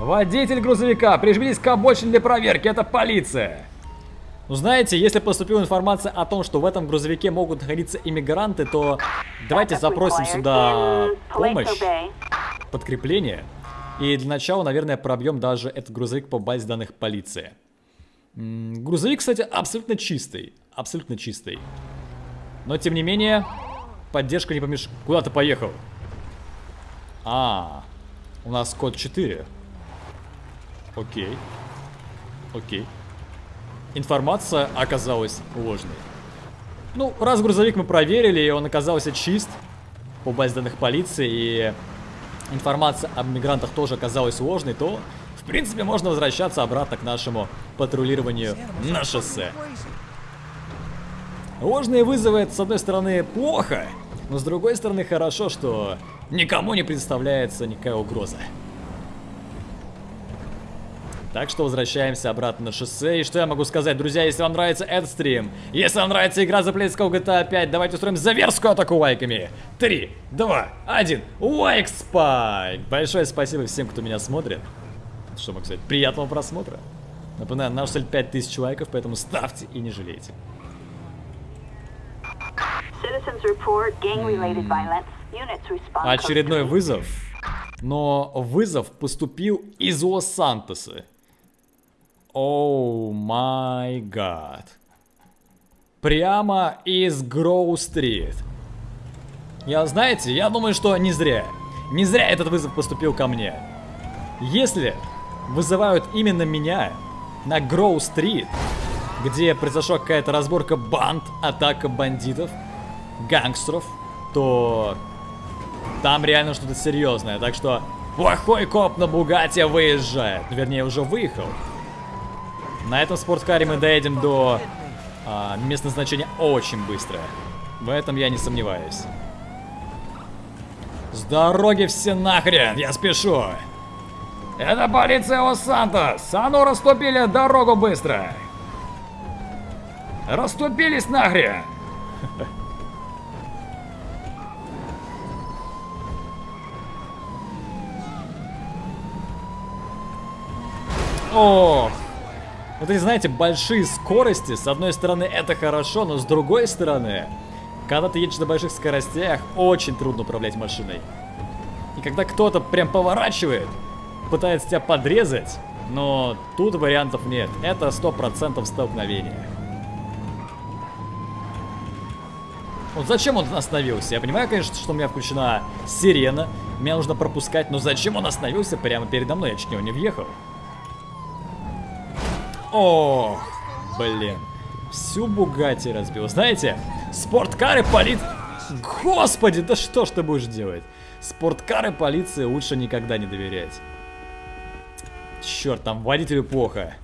Водитель грузовика, прижмитесь к обочине для проверки, это полиция. Ну знаете, если поступила информация о том, что в этом грузовике могут находиться иммигранты, то давайте запросим сюда помощь, подкрепление. И для начала, наверное, пробьем даже этот грузовик по базе данных полиции. Грузовик, кстати, абсолютно чистый. Абсолютно чистый. Но, тем не менее, поддержка не помешает. Куда ты поехал? А, у нас код 4. Окей. Окей. Информация оказалась ложной. Ну, раз грузовик мы проверили, и он оказался чист по базе данных полиции, и информация об мигрантах тоже оказалась ложной, то, в принципе, можно возвращаться обратно к нашему патрулированию на шоссе. Ложные вызовы это, с одной стороны, плохо, но с другой стороны, хорошо, что никому не представляется никакая угроза. Так что возвращаемся обратно на шоссе. И что я могу сказать, друзья, если вам нравится этот стрим, если вам нравится игра за Плейского GTA 5, давайте устроим заверскую атаку лайками. Три, два, один, лайк спайк! Большое спасибо всем, кто меня смотрит. Что могу сказать, приятного просмотра. Напоминаю, наша цель 5000 лайков, поэтому ставьте и не жалейте. Очередной вызов. Но вызов поступил из Лос-Сантоса. Оу май гад. Прямо из Гроу-стрит. Я, знаете, я думаю, что не зря. Не зря этот вызов поступил ко мне. Если вызывают именно меня на Гроу-стрит, где произошла какая-то разборка банд, атака бандитов, гангстеров, то там реально что-то серьезное. Так что плохой коп на Бугате выезжает. Вернее, уже выехал. На этом спорткаре мы доедем до а, места назначения очень быстро. В этом я не сомневаюсь. С дороги все нахрен, я спешу. Это полиция Лос-Сантос. А ну расступили дорогу быстро. Расступились нахрен. Ох. Вот эти, знаете, большие скорости, с одной стороны это хорошо, но с другой стороны, когда ты едешь на больших скоростях, очень трудно управлять машиной. И когда кто-то прям поворачивает, пытается тебя подрезать, но тут вариантов нет. Это 100% столкновение. Вот зачем он остановился? Я понимаю, конечно, что у меня включена сирена. Меня нужно пропускать, но зачем он остановился прямо передо мной? Я чуть не въехал. О, блин. Всю Бугати разбил. Знаете, спорткары полит... Господи, да что ж ты будешь делать? Спорткары полиции лучше никогда не доверять. Черт, там водителю плохо.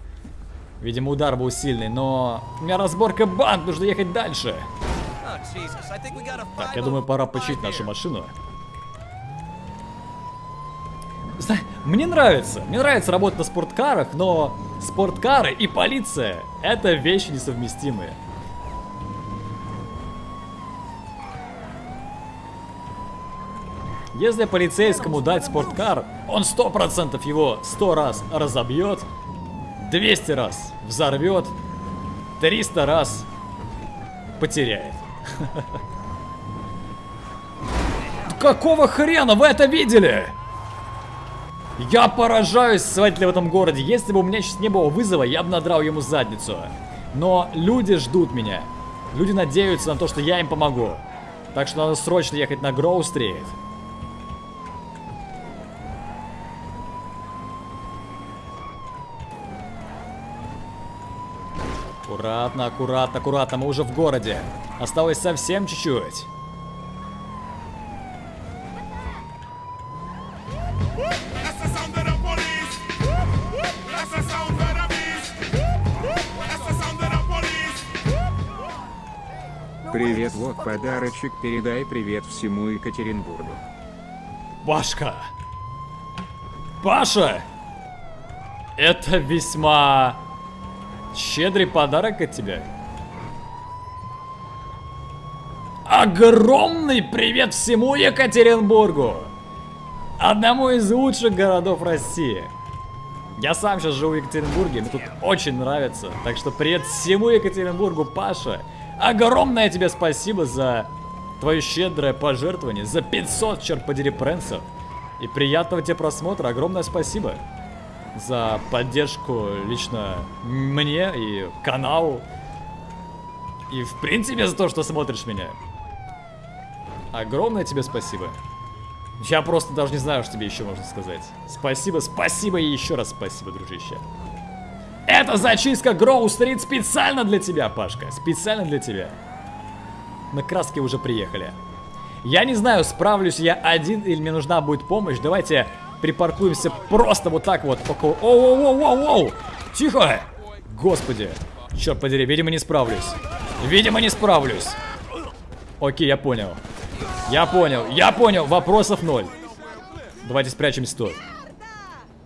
Видимо, удар был сильный, но... У меня разборка банд, нужно ехать дальше. Так, я думаю, пора починить нашу машину. Мне нравится, мне нравится работать на спорткарах, но спорткары и полиция это вещи несовместимые. Если полицейскому дать спорткар, он 100% его 100 раз разобьет, 200 раз взорвет, 300 раз потеряет. (laughs) Какого хрена вы это видели? Я поражаюсь с водителем в этом городе. Если бы у меня сейчас не было вызова, я бы надрал ему задницу. Но люди ждут меня. Люди надеются на то, что я им помогу. Так что надо срочно ехать на Гроу-стрит. Аккуратно, аккуратно, аккуратно, мы уже в городе. Осталось совсем чуть-чуть. Подарочек, передай привет всему Екатеринбургу. Пашка! Паша! Это весьма щедрый подарок от тебя. Огромный привет всему Екатеринбургу! Одному из лучших городов России. Я сам сейчас живу в Екатеринбурге, мне тут очень нравится. Так что привет всему Екатеринбургу, Паша. Огромное тебе спасибо за твое щедрое пожертвование, за 500, черт подери, пренсов. И приятного тебе просмотра, огромное спасибо за поддержку лично мне и каналу. И в принципе за то, что смотришь меня. Огромное тебе спасибо. Я просто даже не знаю, что тебе еще можно сказать. Спасибо, спасибо и еще раз спасибо, дружище. Это зачистка Гроу Стрит специально для тебя, Пашка. Специально для тебя. На краски уже приехали. Я не знаю, справлюсь я один или мне нужна будет помощь. Давайте припаркуемся просто вот так вот около... Оу-оу-оу-оу-оу! Тихо! Господи. Черт подери, видимо не справлюсь. Видимо не справлюсь. Окей, я понял. Я понял, я понял, вопросов ноль. Давайте спрячемся тут.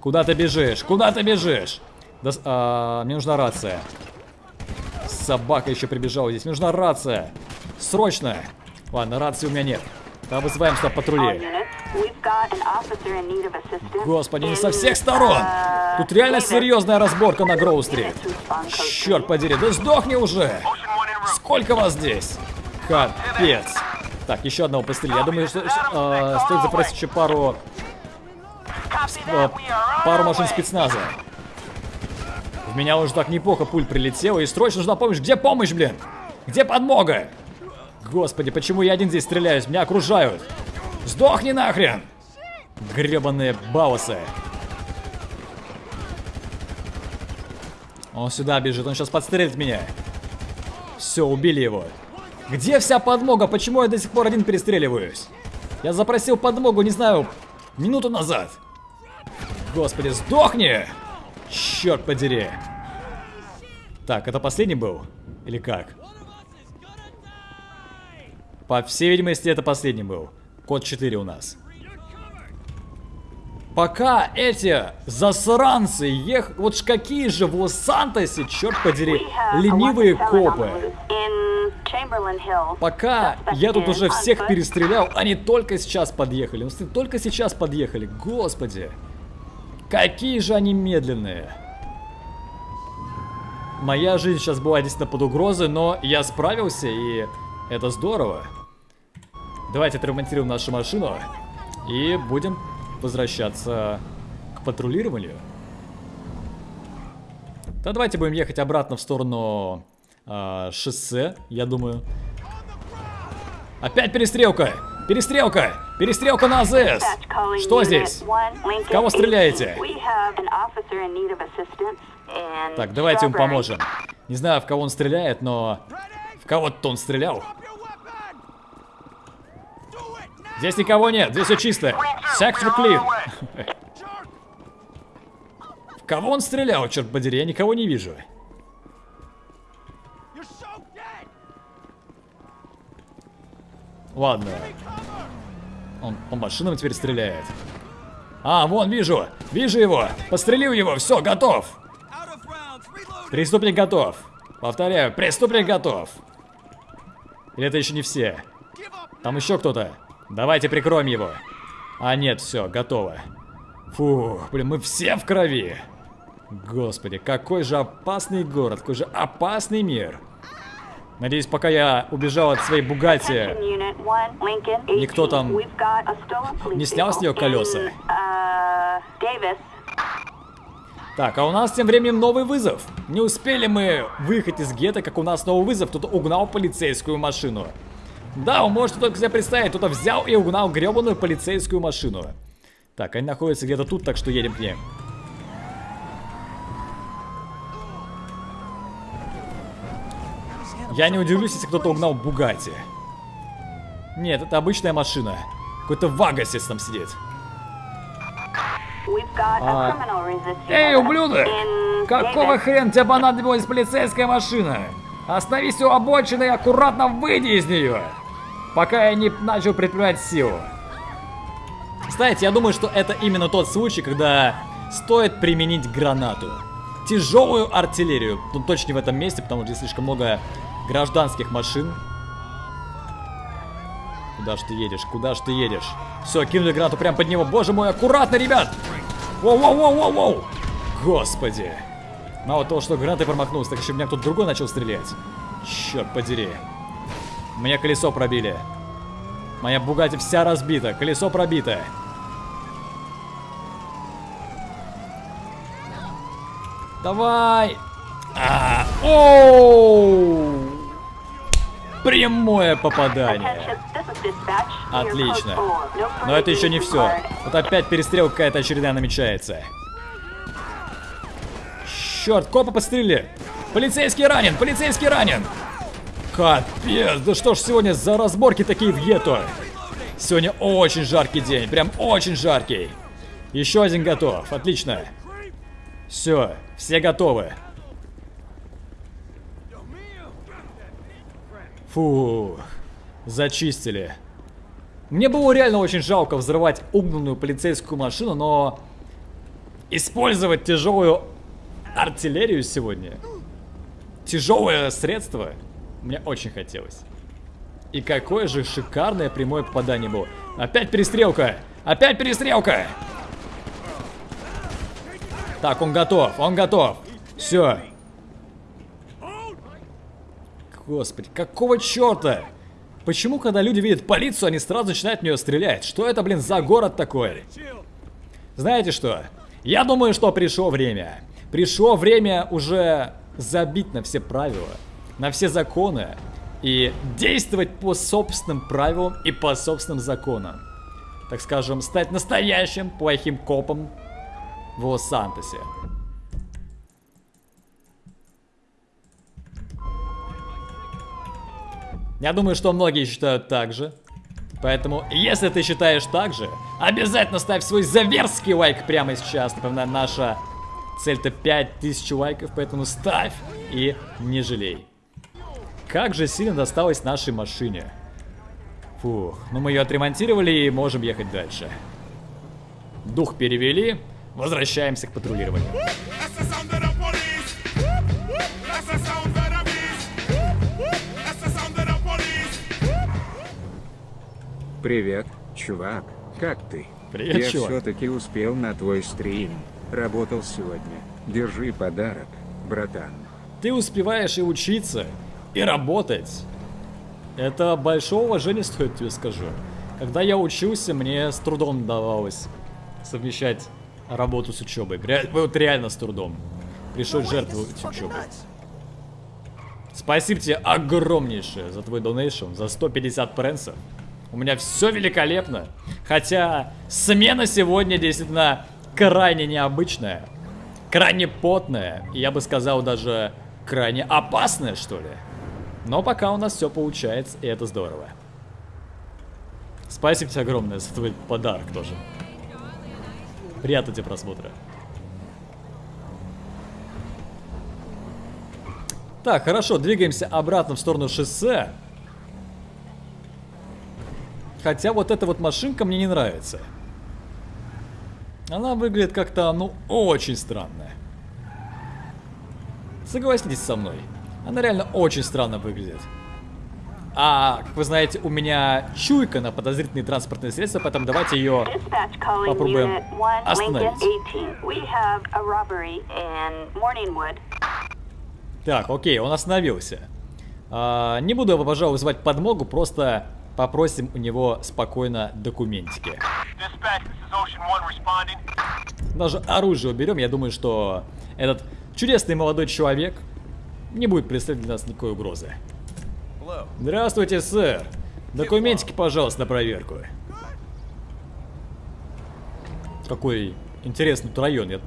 Куда ты бежишь? Куда ты бежишь? Да, с- а, мне нужна рация. Собака еще прибежала здесь. Мне нужна рация. Срочно. Ладно, рации у меня нет. Тогда вызываем сюда патрулей. Господи, не со всех сторон. Тут реально серьезная разборка на Гроу-стрит. Черт подери, да сдохни уже! Сколько вас здесь? Капец. Так, еще одного пострелили. Я думаю, что э, стоит запросить еще пару... пару машин спецназа. В меня уже так неплохо пуль прилетела, и срочно нужна помощь. Где помощь, блин? Где подмога? Господи, почему я один здесь стреляюсь? Меня окружают. Сдохни нахрен! Гребаные баусы. Он сюда бежит, он сейчас подстрелит меня. Все, убили его. Где вся подмога? Почему я до сих пор один перестреливаюсь? Я запросил подмогу, не знаю, минуту назад. Господи, сдохни! Черт подери. Так, это последний был? Или как? По всей видимости, это последний был. Код 4 у нас. Пока эти засранцы ех... Вот ж какие же в Лос-Сантосе, черт подери, ленивые копы. Пока я тут уже всех перестрелял, они только сейчас подъехали. Ну, только сейчас подъехали. Господи. Какие же они медленные. Моя жизнь сейчас была действительно под угрозой, но я справился, и это здорово. Давайте отремонтируем нашу машину и будем возвращаться к патрулированию. Да давайте будем ехать обратно в сторону а, шоссе, я думаю. Опять перестрелка! Перестрелка! Перестрелка на АЗС! Что здесь? Кого стреляете? 18. We have an officer in need of assistance in Так, давайте ему поможем. Не знаю, в кого он стреляет, но... В кого-то он стрелял. Здесь никого нет, здесь все чисто. Сектор клин. (laughs) В кого он стрелял, черт подери, я никого не вижу. Ладно. Он по машинам теперь стреляет. А, вон, вижу. Вижу его. Пострелил его. Все, готов. Преступник готов. Повторяю, преступник готов. Или это еще не все? Там еще кто-то. Давайте прикроем его. А нет, все, готово. Фу, блин, мы все в крови. Господи, какой же опасный город, какой же опасный мир. Надеюсь, пока я убежал от своей Бугати, Attention unit one, Lincoln 18. Никто там не снял с нее колеса? Так, а у нас тем временем новый вызов. Не успели мы выехать из гетто, как у нас новый вызов. Кто-то угнал полицейскую машину. Да, вы можете только себе представить, кто-то взял и угнал гребаную полицейскую машину. Так, они находятся где-то тут, так что едем к ним. Я не удивлюсь, если кто-то угнал Бугати. Нет, это обычная машина. Какой-то Вагасис там сидит. А. Эй, ублюдок! Какого хрена тебе понадобилась полицейская машина? Остановись у обочины и аккуратно выйди из нее, пока я не начал предпринимать силу. Кстати, я думаю, что это именно тот случай, когда стоит применить гранату. Тяжелую артиллерию. Ну, точно в этом месте, потому что здесь слишком много гражданских машин. Куда ж ты едешь? Куда ж ты едешь? Все, кинули гранату прямо под него. Боже мой, аккуратно, ребят! Воу-воу-воу-воу-воу! Господи! Мало того, что гранатой промахнулся, так еще меня кто-то другой начал стрелять. Черт подери. Мне колесо пробили. Моя Бугати вся разбита. Колесо пробито. Давай! А, оу! Прямое попадание. Отлично. Но это еще не все. Вот опять перестрелка какая-то очередная намечается. Черт, копа подстрелили. Полицейский ранен, полицейский ранен. Капец, да что ж сегодня за разборки такие в гетто? Сегодня очень жаркий день, прям очень жаркий. Еще один готов, отлично. Все, все готовы. Фу, зачистили. Мне было реально очень жалко взрывать угнанную полицейскую машину, но использовать тяжелую артиллерию сегодня, тяжелое средство, мне очень хотелось. И какое же шикарное прямое попадание было. Опять перестрелка! Опять перестрелка! Так, он готов, он готов. Все. Господи, какого черта? Почему, когда люди видят полицию, они сразу начинают в нее стрелять? Что это, блин, за город такой? Знаете что? Я думаю, что пришло время Пришло время уже забить на все правила, на все законы и действовать по собственным правилам и по собственным законам. Так скажем, стать настоящим плохим копом в Лос-Сантосе. Я думаю, что многие считают так же. Поэтому, если ты считаешь так же, обязательно ставь свой заверский лайк прямо сейчас. Напоминаю, наша цель-то 5000 лайков, поэтому ставь и не жалей. Как же сильно досталось нашей машине. Фух, ну мы ее отремонтировали и можем ехать дальше. Дух перевели, возвращаемся к патрулированию. Привет, чувак. Как ты? Привет, Я чувак. все-таки успел на твой стрим. Работал сегодня. Держи подарок, братан. Ты успеваешь и учиться, и работать. Это большое уважение стоит тебе скажу. Когда я учился, мне с трудом давалось совмещать работу с учебой. Ре- вот реально с трудом. Пришлось жертвовать учебой. Спасибо тебе огромнейшее за твой донейшн, за 150 пренсов. У меня все великолепно. Хотя смена сегодня действительно крайне необычная. Крайне потная. Я бы сказал даже крайне опасная, что ли. Но пока у нас все получается, и это здорово. Спасибо тебе огромное за твой подарок тоже. Приятного тебе просмотра. Так, хорошо, двигаемся обратно в сторону шоссе. Хотя вот эта вот машинка мне не нравится. Она выглядит как-то, ну, очень странно. Согласитесь со мной. Она реально очень странно выглядит. А, как вы знаете, у меня чуйка на подозрительные транспортные средства, поэтому давайте ее... Попробуем Unit 1, Lincoln остановить. 18. We have a robbery in Morningwood. Так, окей, он остановился. А, не буду пожалуй, вызывать подмогу, просто попросим у него спокойно документики. Даже оружие уберем, я думаю, что этот чудесный молодой человек не будет представлять для нас никакой угрозы. Здравствуйте, сэр. Документики, пожалуйста, на проверку. Какой интересный тут район. Я,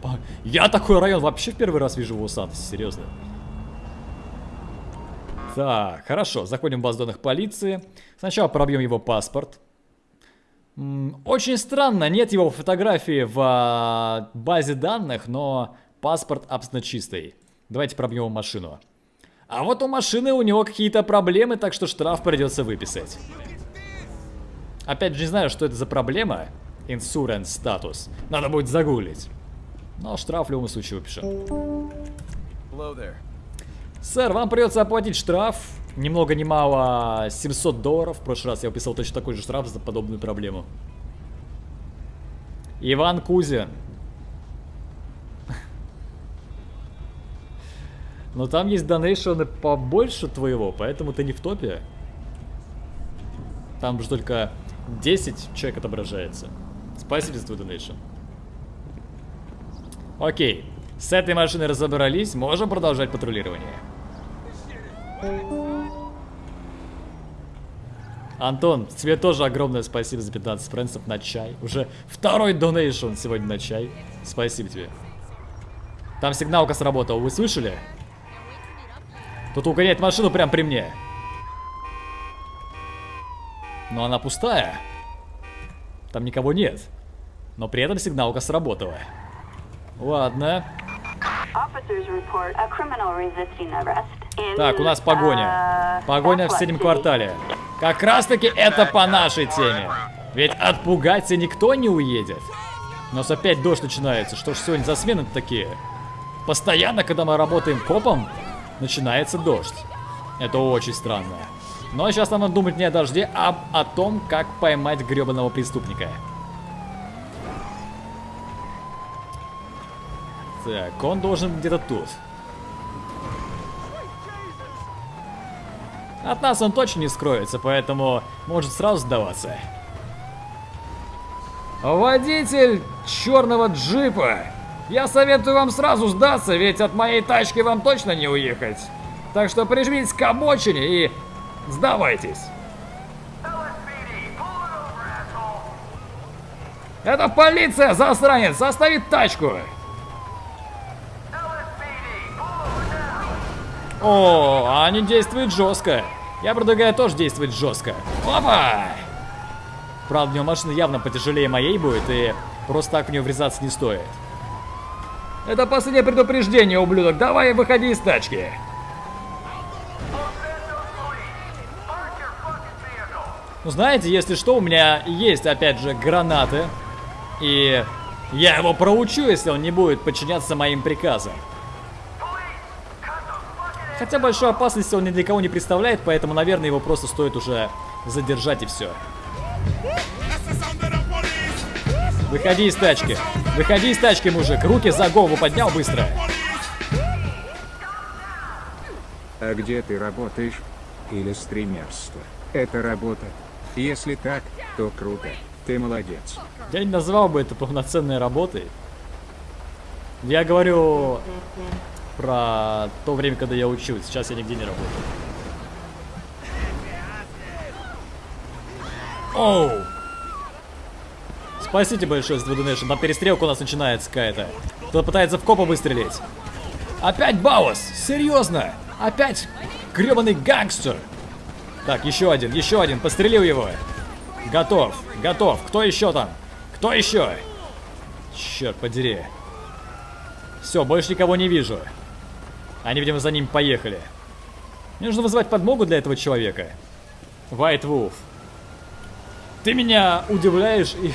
я такой район вообще в первый раз вижу в Лос-Сантосе, серьезно. Так, хорошо, заходим в базу данных полиции. Сначала пробьем его паспорт. Очень странно, нет его фотографии в а, базе данных, но паспорт абсолютно чистый. Давайте пробьем машину. А вот у машины у него какие-то проблемы, так что штраф придется выписать. Опять же не знаю, что это за проблема. Insurance статус. Надо будет загуглить. Но штраф в любом случае выпишем. Сэр, вам придется оплатить штраф. Ни много ни мало 700 долларов. В прошлый раз я выписал точно такой же штраф за подобную проблему. Иван Кузин. (laughs) Но там есть донейшены побольше твоего, поэтому ты не в топе. Там же только 10 человек отображается. Спасибо за твой донейшн. Окей. С этой машиной разобрались, можем продолжать патрулирование. Антон, тебе тоже огромное спасибо за 15 френсов на чай. Уже второй донейшн сегодня на чай. Спасибо тебе. Там сигналка сработала, вы слышали? Кто-то угоняет машину прямо при мне. Но она пустая. Там никого нет. Но при этом сигналка сработала. Ладно. Так, у нас погоня. uh, Погоня в соседнем квартале. Как раз таки это по нашей теме. Ведь отпугаться никто не уедет. У нас опять дождь начинается. Что ж сегодня за смены такие? Постоянно, когда мы работаем копом, начинается дождь. Это очень странно. Но сейчас нам надо думать не о дожде, а о том, как поймать гребаного преступника. Так, он должен где-то тут. От нас он точно не скроется, поэтому может сразу сдаваться. Водитель черного джипа Я советую вам сразу сдаться, ведь от моей тачки вам точно не уехать. Так что прижмитесь к обочине и сдавайтесь. Это полиция, засранец! Оставит тачку! О, они действуют жестко. Я предлагаю тоже действовать жестко. Опа! Правда, у него машина явно потяжелее моей будет, и просто так в нее врезаться не стоит. Это последнее предупреждение, ублюдок. Давай, выходи из тачки. Ну, знаете, если что, у меня есть, опять же, гранаты. И я его проучу, если он не будет подчиняться моим приказам. Хотя большой опасности он ни для кого не представляет, поэтому, наверное, его просто стоит уже задержать и все. Выходи из тачки. Выходи из тачки, мужик. Руки за голову поднял быстро. А где ты работаешь? Или стримерство? Это работа? Если так, то круто. Ты молодец. Я не назвал бы это полноценной работой. Я говорю про то время, когда я учусь. Сейчас я нигде не работаю. Оу! Спасите большое, с Donation. Там перестрелка у нас начинается какая-то. Кто-то пытается в копа выстрелить. Опять Баус! Серьезно? Опять гребаный гангстер! Так, еще один, еще один. Пострелил его. Готов, готов. Кто еще там? Кто еще? Черт подери. Все, больше никого не вижу. Они, видимо, за ним поехали. Мне нужно вызывать подмогу для этого человека. White Wolf. Ты меня удивляешь и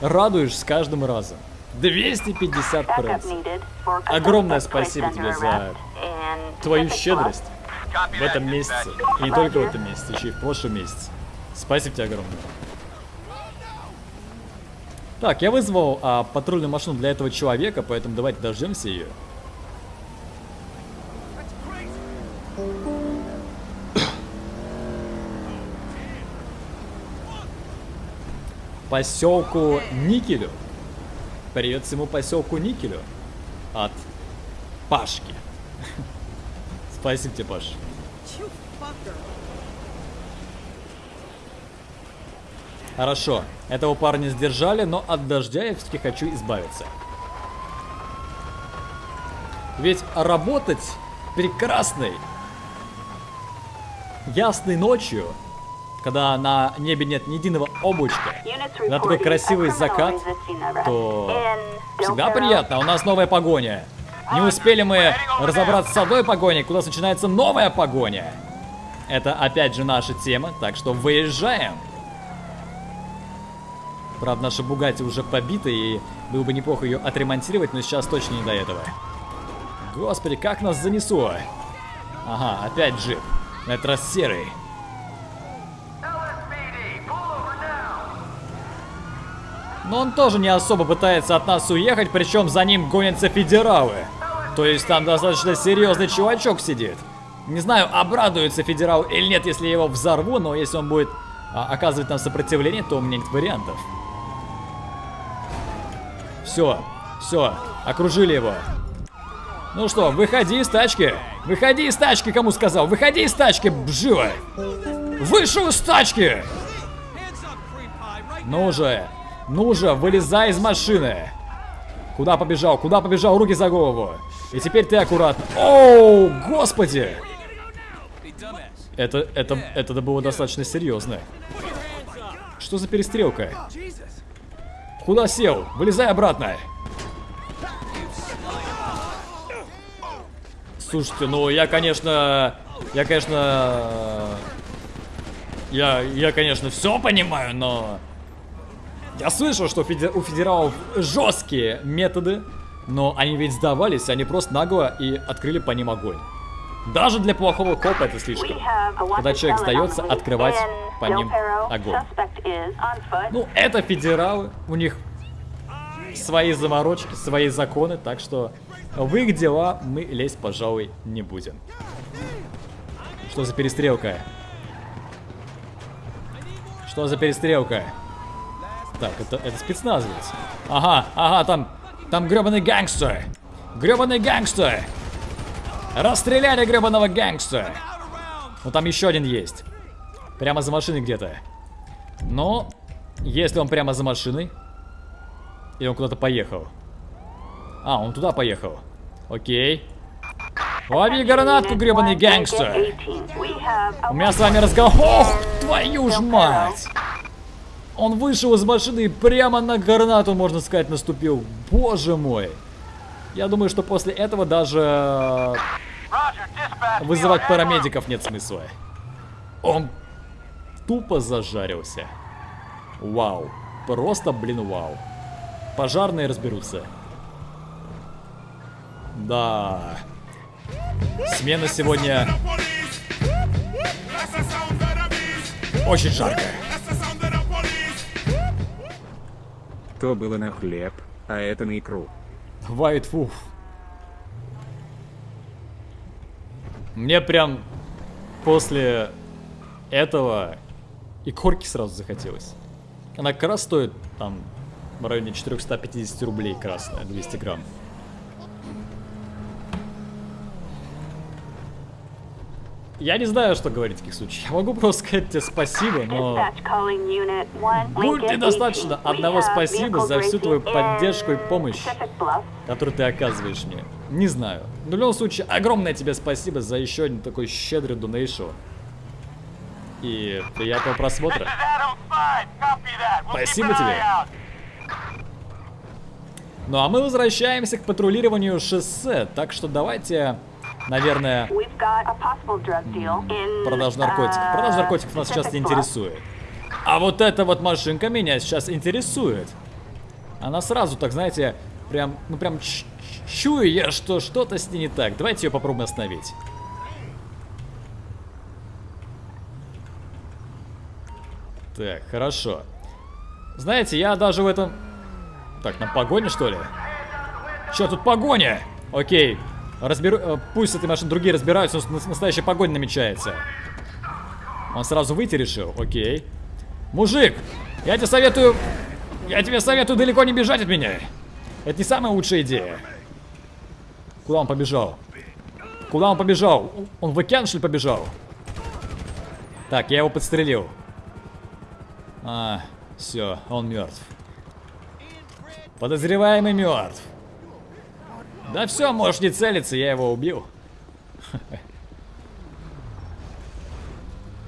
радуешь с каждым разом. 250 Backup пресс. Огромное спасибо тебе за твою щедрость в этом месяце. И не только в этом месяце, еще и в прошлом месяце. Спасибо тебе огромное. Так, я вызвал а, патрульную машину для этого человека, поэтому давайте дождемся ее. Поселку Никелю. Привет всему поселку Никелю. От Пашки. (laughs) Спасибо тебе, Паш. Хорошо, этого парня сдержали, но от дождя я все-таки хочу избавиться. Ведь работать прекрасной, ясной ночью, когда на небе нет ни единого облачка, на такой красивый criminal закат, то всегда приятно. У нас новая погоня. Не успели мы разобраться с одной погоней, куда начинается новая погоня. Это опять же наша тема, так что выезжаем. Правда, наша Бугати уже побита, и было бы неплохо ее отремонтировать, но сейчас точно не до этого. Господи, как нас занесло. Ага, опять джип. На этот раз серый. Но он тоже не особо пытается от нас уехать, причем за ним гонятся федералы. То есть там достаточно серьезный чувачок сидит. Не знаю, обрадуется федерал или нет, если я его взорву, но если он будет а, оказывать нам сопротивление, то у меня нет вариантов. Все, все, окружили его. Ну что, выходи из тачки. Выходи из тачки, кому сказал. Выходи из тачки, живо. Вышел из тачки. Ну же, ну же, вылезай из машины. Куда побежал? Куда побежал? Руки за голову. И теперь ты аккуратно. Оу, господи! Это, это, это было достаточно серьезно. Что за перестрелка? Куда сел? Вылезай обратно. Слушайте, ну я, конечно, я, конечно, я, я, конечно, все понимаю, но я слышал, что у федералов жесткие методы, но они ведь сдавались, они просто нагло и открыли по ним огонь. Даже для плохого копа это слишком. Когда человек сдается, открывать по ним огонь. Ну, это федералы, у них свои заморочки, свои законы, так что в их дела мы лезть, пожалуй, не будем. Что за перестрелка? Что за перестрелка? Так, это, это спецназовец. Ага, ага, там Там гребаный гангстер. Гребаный гангстер. Расстреляли гребаного гангстера. Ну там еще один есть. Прямо за машиной где-то. Но, если он прямо за машиной, и он куда-то поехал. А, он туда поехал. Окей. Лови гранатку, гребаный гангстер. У меня с вами разговор... Ох, твою ж мать! Он вышел из машины и прямо на гранату, можно сказать, наступил. Боже мой. Я думаю, что после этого даже вызывать парамедиков нет смысла. Он тупо зажарился. Вау. Просто, блин, вау. Пожарные разберутся. Да. Смена сегодня очень жаркая. То было на хлеб, а это на икру. White фуф. Мне прям после этого и корки сразу захотелось. Она как раз стоит там в районе 450 рублей красная, 200 грамм. Я не знаю, что говорить в таких случаях. Я могу просто сказать тебе спасибо, но... Dispatch calling Unit 1, Будет Lincoln ли достаточно 18. We одного спасибо за всю твою поддержку и помощь? Который ты оказываешь мне. Не знаю. Но в любом случае, огромное тебе спасибо за еще один такой щедрый донейшн. И приятного просмотра. This is Adam 5. Copy that. We'll Спасибо тебе. Ну а мы возвращаемся к патрулированию шоссе, так что давайте, наверное, продажу наркотиков. uh, Продажа наркотиков нас сейчас не интересует. А вот эта вот машинка меня сейчас интересует. Она сразу, так знаете, прям, ну прям чую я, что что-то с ней не так. Давайте ее попробуем остановить. Так, хорошо. Знаете, я даже в этом... Так, на погоне, что ли? Че, тут погоня? Окей. Разберу... э, Пусть с этой машиной другие разбираются, но с- настоящая погоня намечается. Он сразу выйти решил? Окей. Мужик, я тебе советую... Я тебе советую далеко не бежать от меня. Это не самая лучшая идея. Куда он побежал? Куда он побежал? Он в океан, что ли, побежал? Так, я его подстрелил. А, все, он мертв. Подозреваемый мертв. Да все, можешь не целиться, я его убил.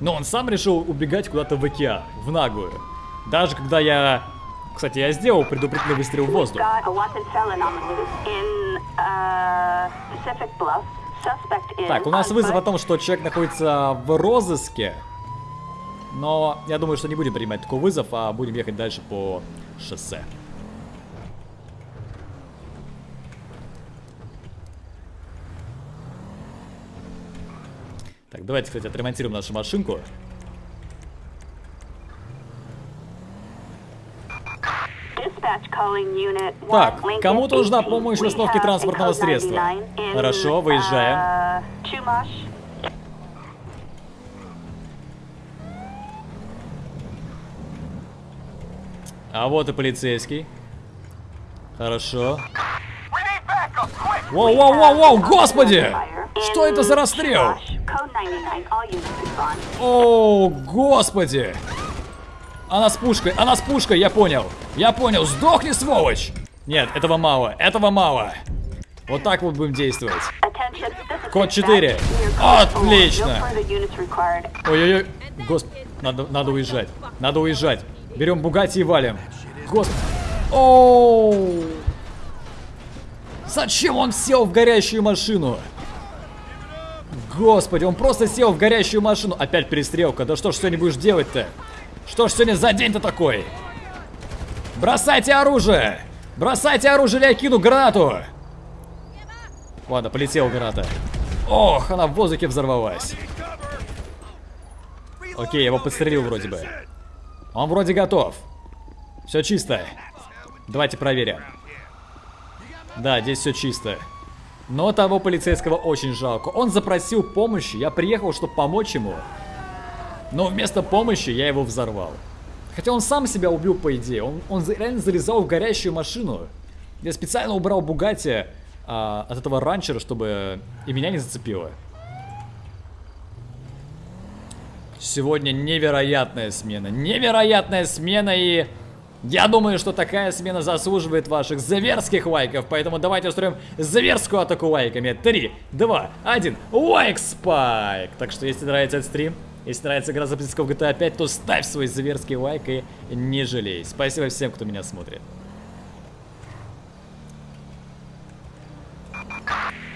Но он сам решил убегать куда-то в океан, в наглую. Даже когда я... Кстати, я сделал предупредительный выстрел в воздух. uh, Так, у нас вызов о том, что человек находится в розыске. Но я думаю, что не будем принимать такой вызов, а будем ехать дальше по шоссе. Давайте, кстати, отремонтируем нашу машинку. Dispatch calling Unit 1, Так, кому-то нужна 18. помощь в установке транспортного средства. 99 in, Хорошо, выезжаем. uh. А вот и полицейский. Хорошо. Воу-воу-воу-воу, господи! Что это за расстрел? Chumash. Code 99, all units respond. О, господи! Она с пушкой, она с пушкой, я понял. Я понял, сдохни, сволочь! Нет, этого мало, этого мало. Вот так вот будем действовать. Код dispatch. 4. We are calling for Отлично. Ой-ой-ой. Господи, надо, надо уезжать. Надо уезжать. Берем Бугати и валим. Господи. Оу. Зачем он сел в горящую машину? Господи, он просто сел в горящую машину. Опять перестрелка. Да что ж сегодня будешь делать-то? Что ж сегодня за день-то такой? Бросайте оружие! Бросайте оружие, или я кину гранату! Ладно, полетела граната. Ох, она в воздухе взорвалась. Окей, его подстрелил вроде бы. Он вроде готов. Все чисто. Давайте проверим. Да, здесь все чисто. Но того полицейского очень жалко. Он запросил помощи, я приехал, чтобы помочь ему. Но вместо помощи я его взорвал. Хотя он сам себя убил, по идее. Он, он реально залезал в горящую машину. Я специально убрал Бугати а, от этого ранчера, чтобы и меня не зацепило. Сегодня невероятная смена. Невероятная смена и... Я думаю, что такая смена заслуживает ваших зверских лайков, поэтому давайте устроим зверскую атаку лайками. 3, 2, 1, лайк спайк! Так что, если нравится этот стрим, если нравится игра записка в GTA 5, то ставь свой зверский лайк и не жалей. Спасибо всем, кто меня смотрит.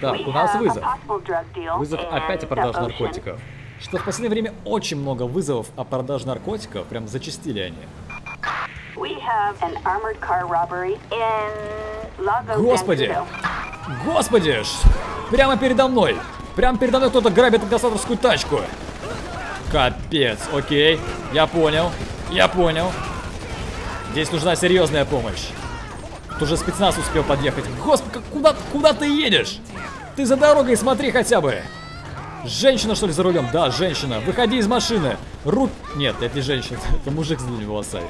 Так, у нас вызов. Вызов опять о продаже наркотиков. Что в последнее время очень много вызовов о продаже наркотиков, прям зачастили они. Господи! Господи! Прямо передо мной! Прямо передо мной кто-то грабит инкассаторскую тачку! Капец, окей. Я понял. Я понял. Здесь нужна серьезная помощь. Тут уже спецназ успел подъехать. Господи, куда, куда ты едешь? Ты за дорогой смотри хотя бы. Женщина, что ли, за рулем? Да, женщина. Выходи из машины. Рут... Нет, это не женщина. (laughs) Это мужик с длинными волосами.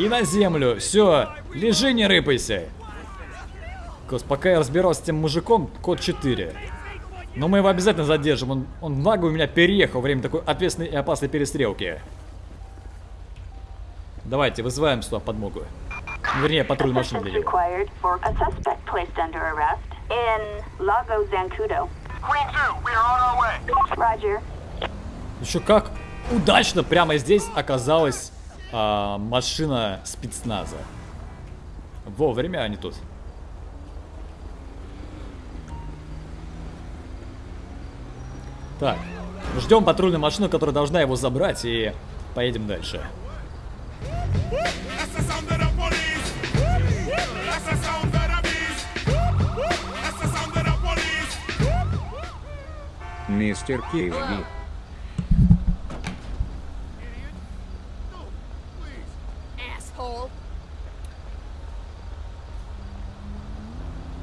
И на землю. Все. Лежи, не рыпайся. Гос, пока я разбирался с тем мужиком, код 4. Но мы его обязательно задержим. Он, он нагло меня переехал во время такой ответственной и опасной перестрелки. Давайте, вызываем сюда подмогу. Вернее, патруль машины для него. required for a suspect placed under arrest in Lago Zancudo. Queen 2, we are on our way. Roger. Еще как удачно прямо здесь оказалась а, машина спецназа. Вовремя они тут. Так, ждем патрульную машину, которая должна его забрать, и поедем дальше. That's the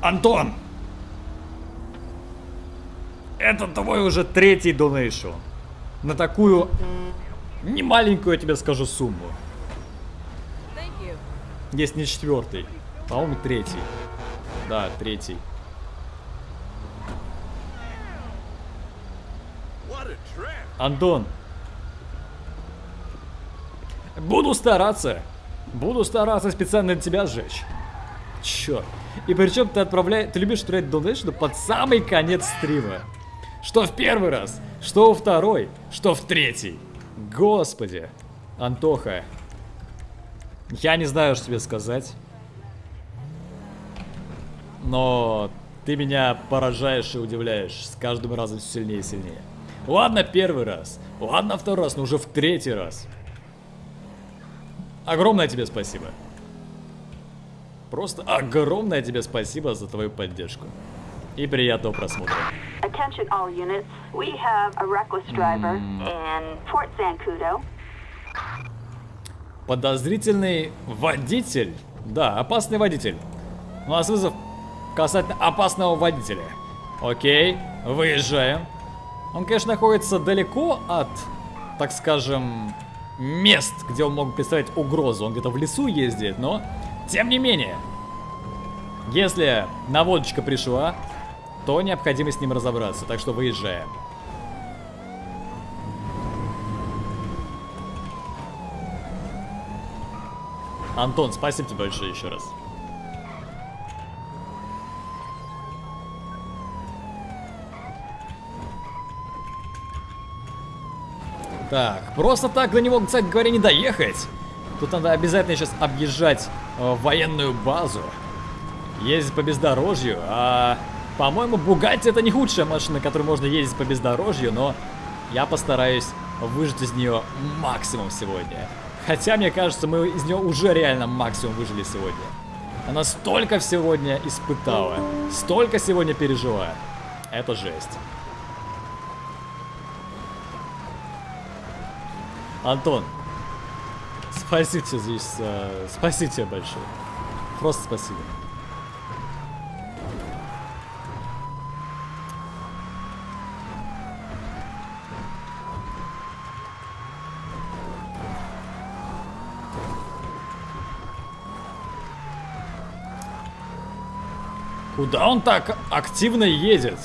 Антон! Это твой уже третий донейшн. На такую немаленькую, я тебе скажу, сумму. Если не четвертый. По-моему, третий. Да, третий. Антон. Буду стараться. Буду стараться специально для тебя сжечь. Черт. И причем ты отправляешь, ты любишь отправлять донейшн под самый конец стрима. Что в первый раз, что во второй, что в третий. Господи. Антоха. Я не знаю, что тебе сказать. Но ты меня поражаешь и удивляешь с каждым разом все сильнее и сильнее. Ладно, первый раз. Ладно, второй раз, но уже в третий раз. Огромное тебе спасибо. Просто огромное тебе спасибо за твою поддержку. И приятного просмотра. Attention all units. We have a reckless driver in Fort Zancudo. Подозрительный водитель. Да, опасный водитель. У нас вызов касательно опасного водителя. Окей, выезжаем. Он, конечно, находится далеко от, так скажем, мест, где он мог представлять угрозу. Он где-то в лесу ездит, но тем не менее. Если наводочка пришла, то необходимо с ним разобраться. Так что выезжаем. Антон, спасибо тебе большое еще раз. Так, просто так до него, кстати говоря, не доехать. Тут надо обязательно сейчас объезжать э, военную базу. Ездить по бездорожью. А, по-моему, Бугатти это не худшая машина, которой можно ездить по бездорожью, но я постараюсь выжать из нее максимум сегодня. Хотя, мне кажется, мы из нее уже реально максимум выжили сегодня. Она столько сегодня испытала, столько сегодня пережила. Это жесть. Антон, спасибо тебе здесь, спасибо тебе большое. Просто спасибо. Куда он так активно едет?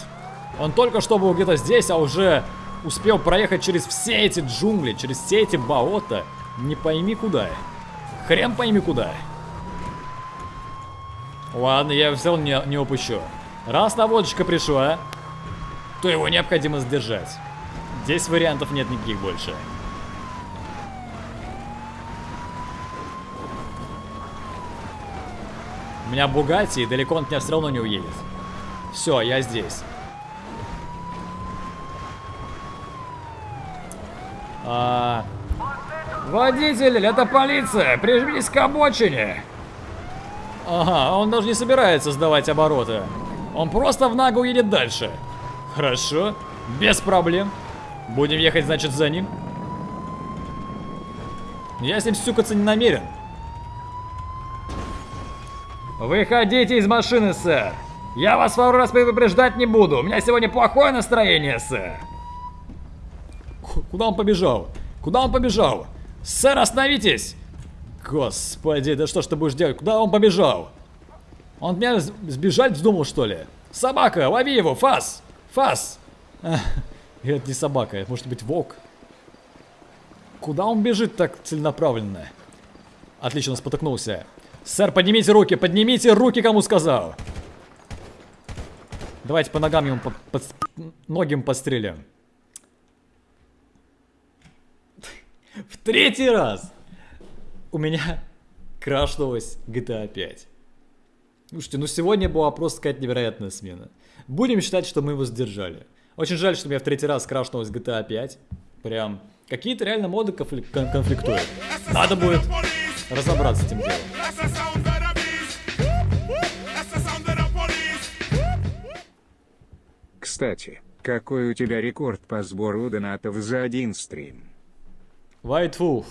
Он только что был где-то здесь, а уже успел проехать через все эти джунгли, через все эти болота. Не пойми куда. Хрен пойми куда. Ладно, я взял не, не упущу. Раз наводочка пришла, то его необходимо сдержать. Здесь вариантов нет никаких больше. У меня Бугати, и далеко он от меня все равно не уедет. Все, я здесь. А... Водитель, это полиция! Прижмись к обочине! Ага, он даже не собирается сдавать обороты. Он просто в ногу едет дальше. Хорошо, без проблем. Будем ехать, значит, за ним. Я с ним сюкаться не намерен. Выходите из машины, сэр. Я вас пару раз предупреждать не буду. У меня сегодня плохое настроение, сэр. Куда он побежал? Куда он побежал? Сэр, остановитесь! Господи, да что ж ты будешь делать? Куда он побежал? Он меня сбежать вздумал, что ли? Собака, лови его, фас! Фас! Это не собака, это может быть волк. Куда он бежит так целенаправленно? Отлично, спотыкнулся. Сэр, поднимите руки, поднимите руки, кому сказал. Давайте по ногам ему, по, по, ноги ему подстрелим. В третий раз у меня крашнулась GTA 5. Слушайте, ну сегодня была просто какая-то невероятная смена. Будем считать, что мы его сдержали. Очень жаль, что у меня в третий раз крашнулась GTA 5. Прям какие-то реально моды конфлик кон конфликтуют. Надо будет разобраться с этим делом. Кстати, какой у тебя рекорд по сбору донатов за один стрим? White Wolf.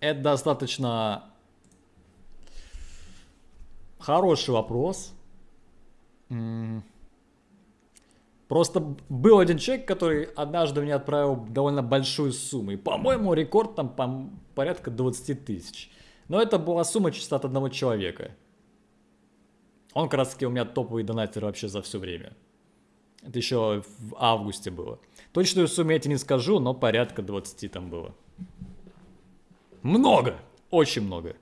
Это достаточно хороший вопрос. Просто был один человек, который однажды мне отправил довольно большую сумму. И, по-моему, рекорд там пом- порядка 20 тысяч. Но это была сумма чисто от одного человека. Он как раз таки у меня топовый донатер вообще за все время. Это еще в августе было. Точную сумму я тебе не скажу, но порядка 20 там было. Много! Очень много.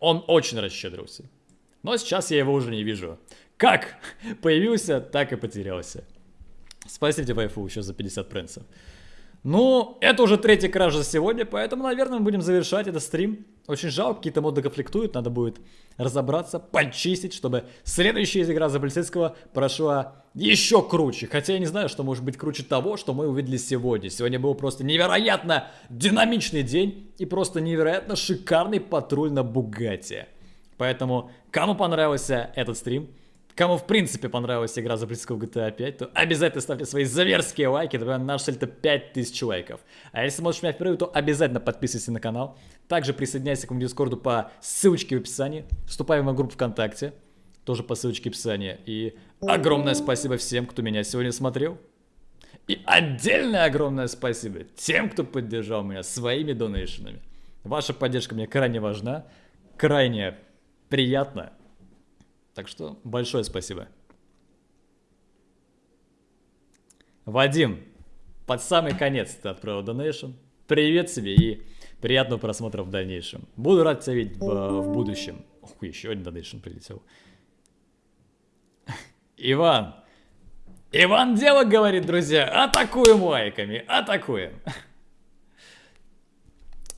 Он очень расщедрился. Но сейчас я его уже не вижу. Как появился, так и потерялся. Спасибо тебе, Вайфу, еще за 50 пренсов. Ну, это уже третья кража за сегодня, поэтому, наверное, мы будем завершать этот стрим. Очень жалко, какие-то моды конфликтуют, надо будет разобраться, почистить, чтобы следующая игра за полицейского прошла еще круче. Хотя я не знаю, что может быть круче того, что мы увидели сегодня. Сегодня был просто невероятно динамичный день и просто невероятно шикарный патруль на Бугатти. Поэтому, кому понравился этот стрим, Кому в принципе понравилась игра за близкого GTA 5, то обязательно ставьте свои заверские лайки, например, наш цель это 5000 лайков. А если смотришь меня впервые, то обязательно подписывайся на канал. Также присоединяйся к моему дискорду по ссылочке в описании. Вступай в мою группу ВКонтакте, тоже по ссылочке в описании. И огромное спасибо всем, кто меня сегодня смотрел. И отдельное огромное спасибо тем, кто поддержал меня своими донейшенами. Ваша поддержка мне крайне важна, крайне приятно. Так что большое спасибо. Вадим, под самый конец ты отправил донейшн. Привет себе и приятного просмотра в дальнейшем. Буду рад тебя видеть в, в будущем. Ух, еще один донейшн прилетел. Иван. Иван дело говорит, друзья. Атакуем лайками, атакуем.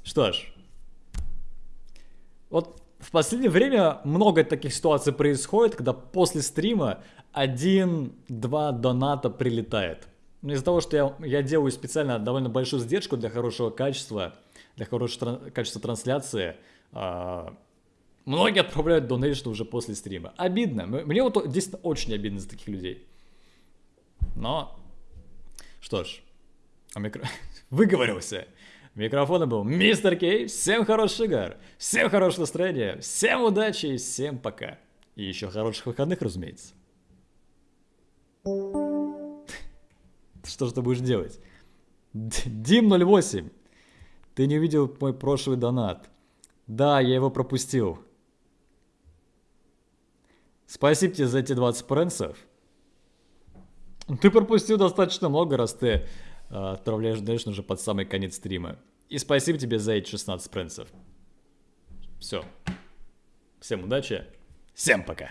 Что ж. Вот в последнее время много таких ситуаций происходит, когда после стрима один-два доната прилетает. Но из-за того, что я, я делаю специально довольно большую сдержку для хорошего качества, для хорошего тран- качества трансляции, а, многие отправляют донейшн уже после стрима. Обидно. Мне вот действительно очень обидно за таких людей. Но, что ж, а микро... (laughs) выговорился. Микрофона был Мистер Кей. Всем хороших игр, всем хорошего настроения, всем удачи и всем пока. И еще хороших выходных, разумеется. (laughs) Что же ты будешь делать? Д- Дим 08. Ты не увидел мой прошлый донат. Да, я его пропустил. Спасибо тебе за эти 20 пренсов. Ты пропустил достаточно много, раз ты отправляешь донейшн уже под самый конец стрима. И спасибо тебе за эти 16 пренсов. Все. Всем удачи. Всем пока.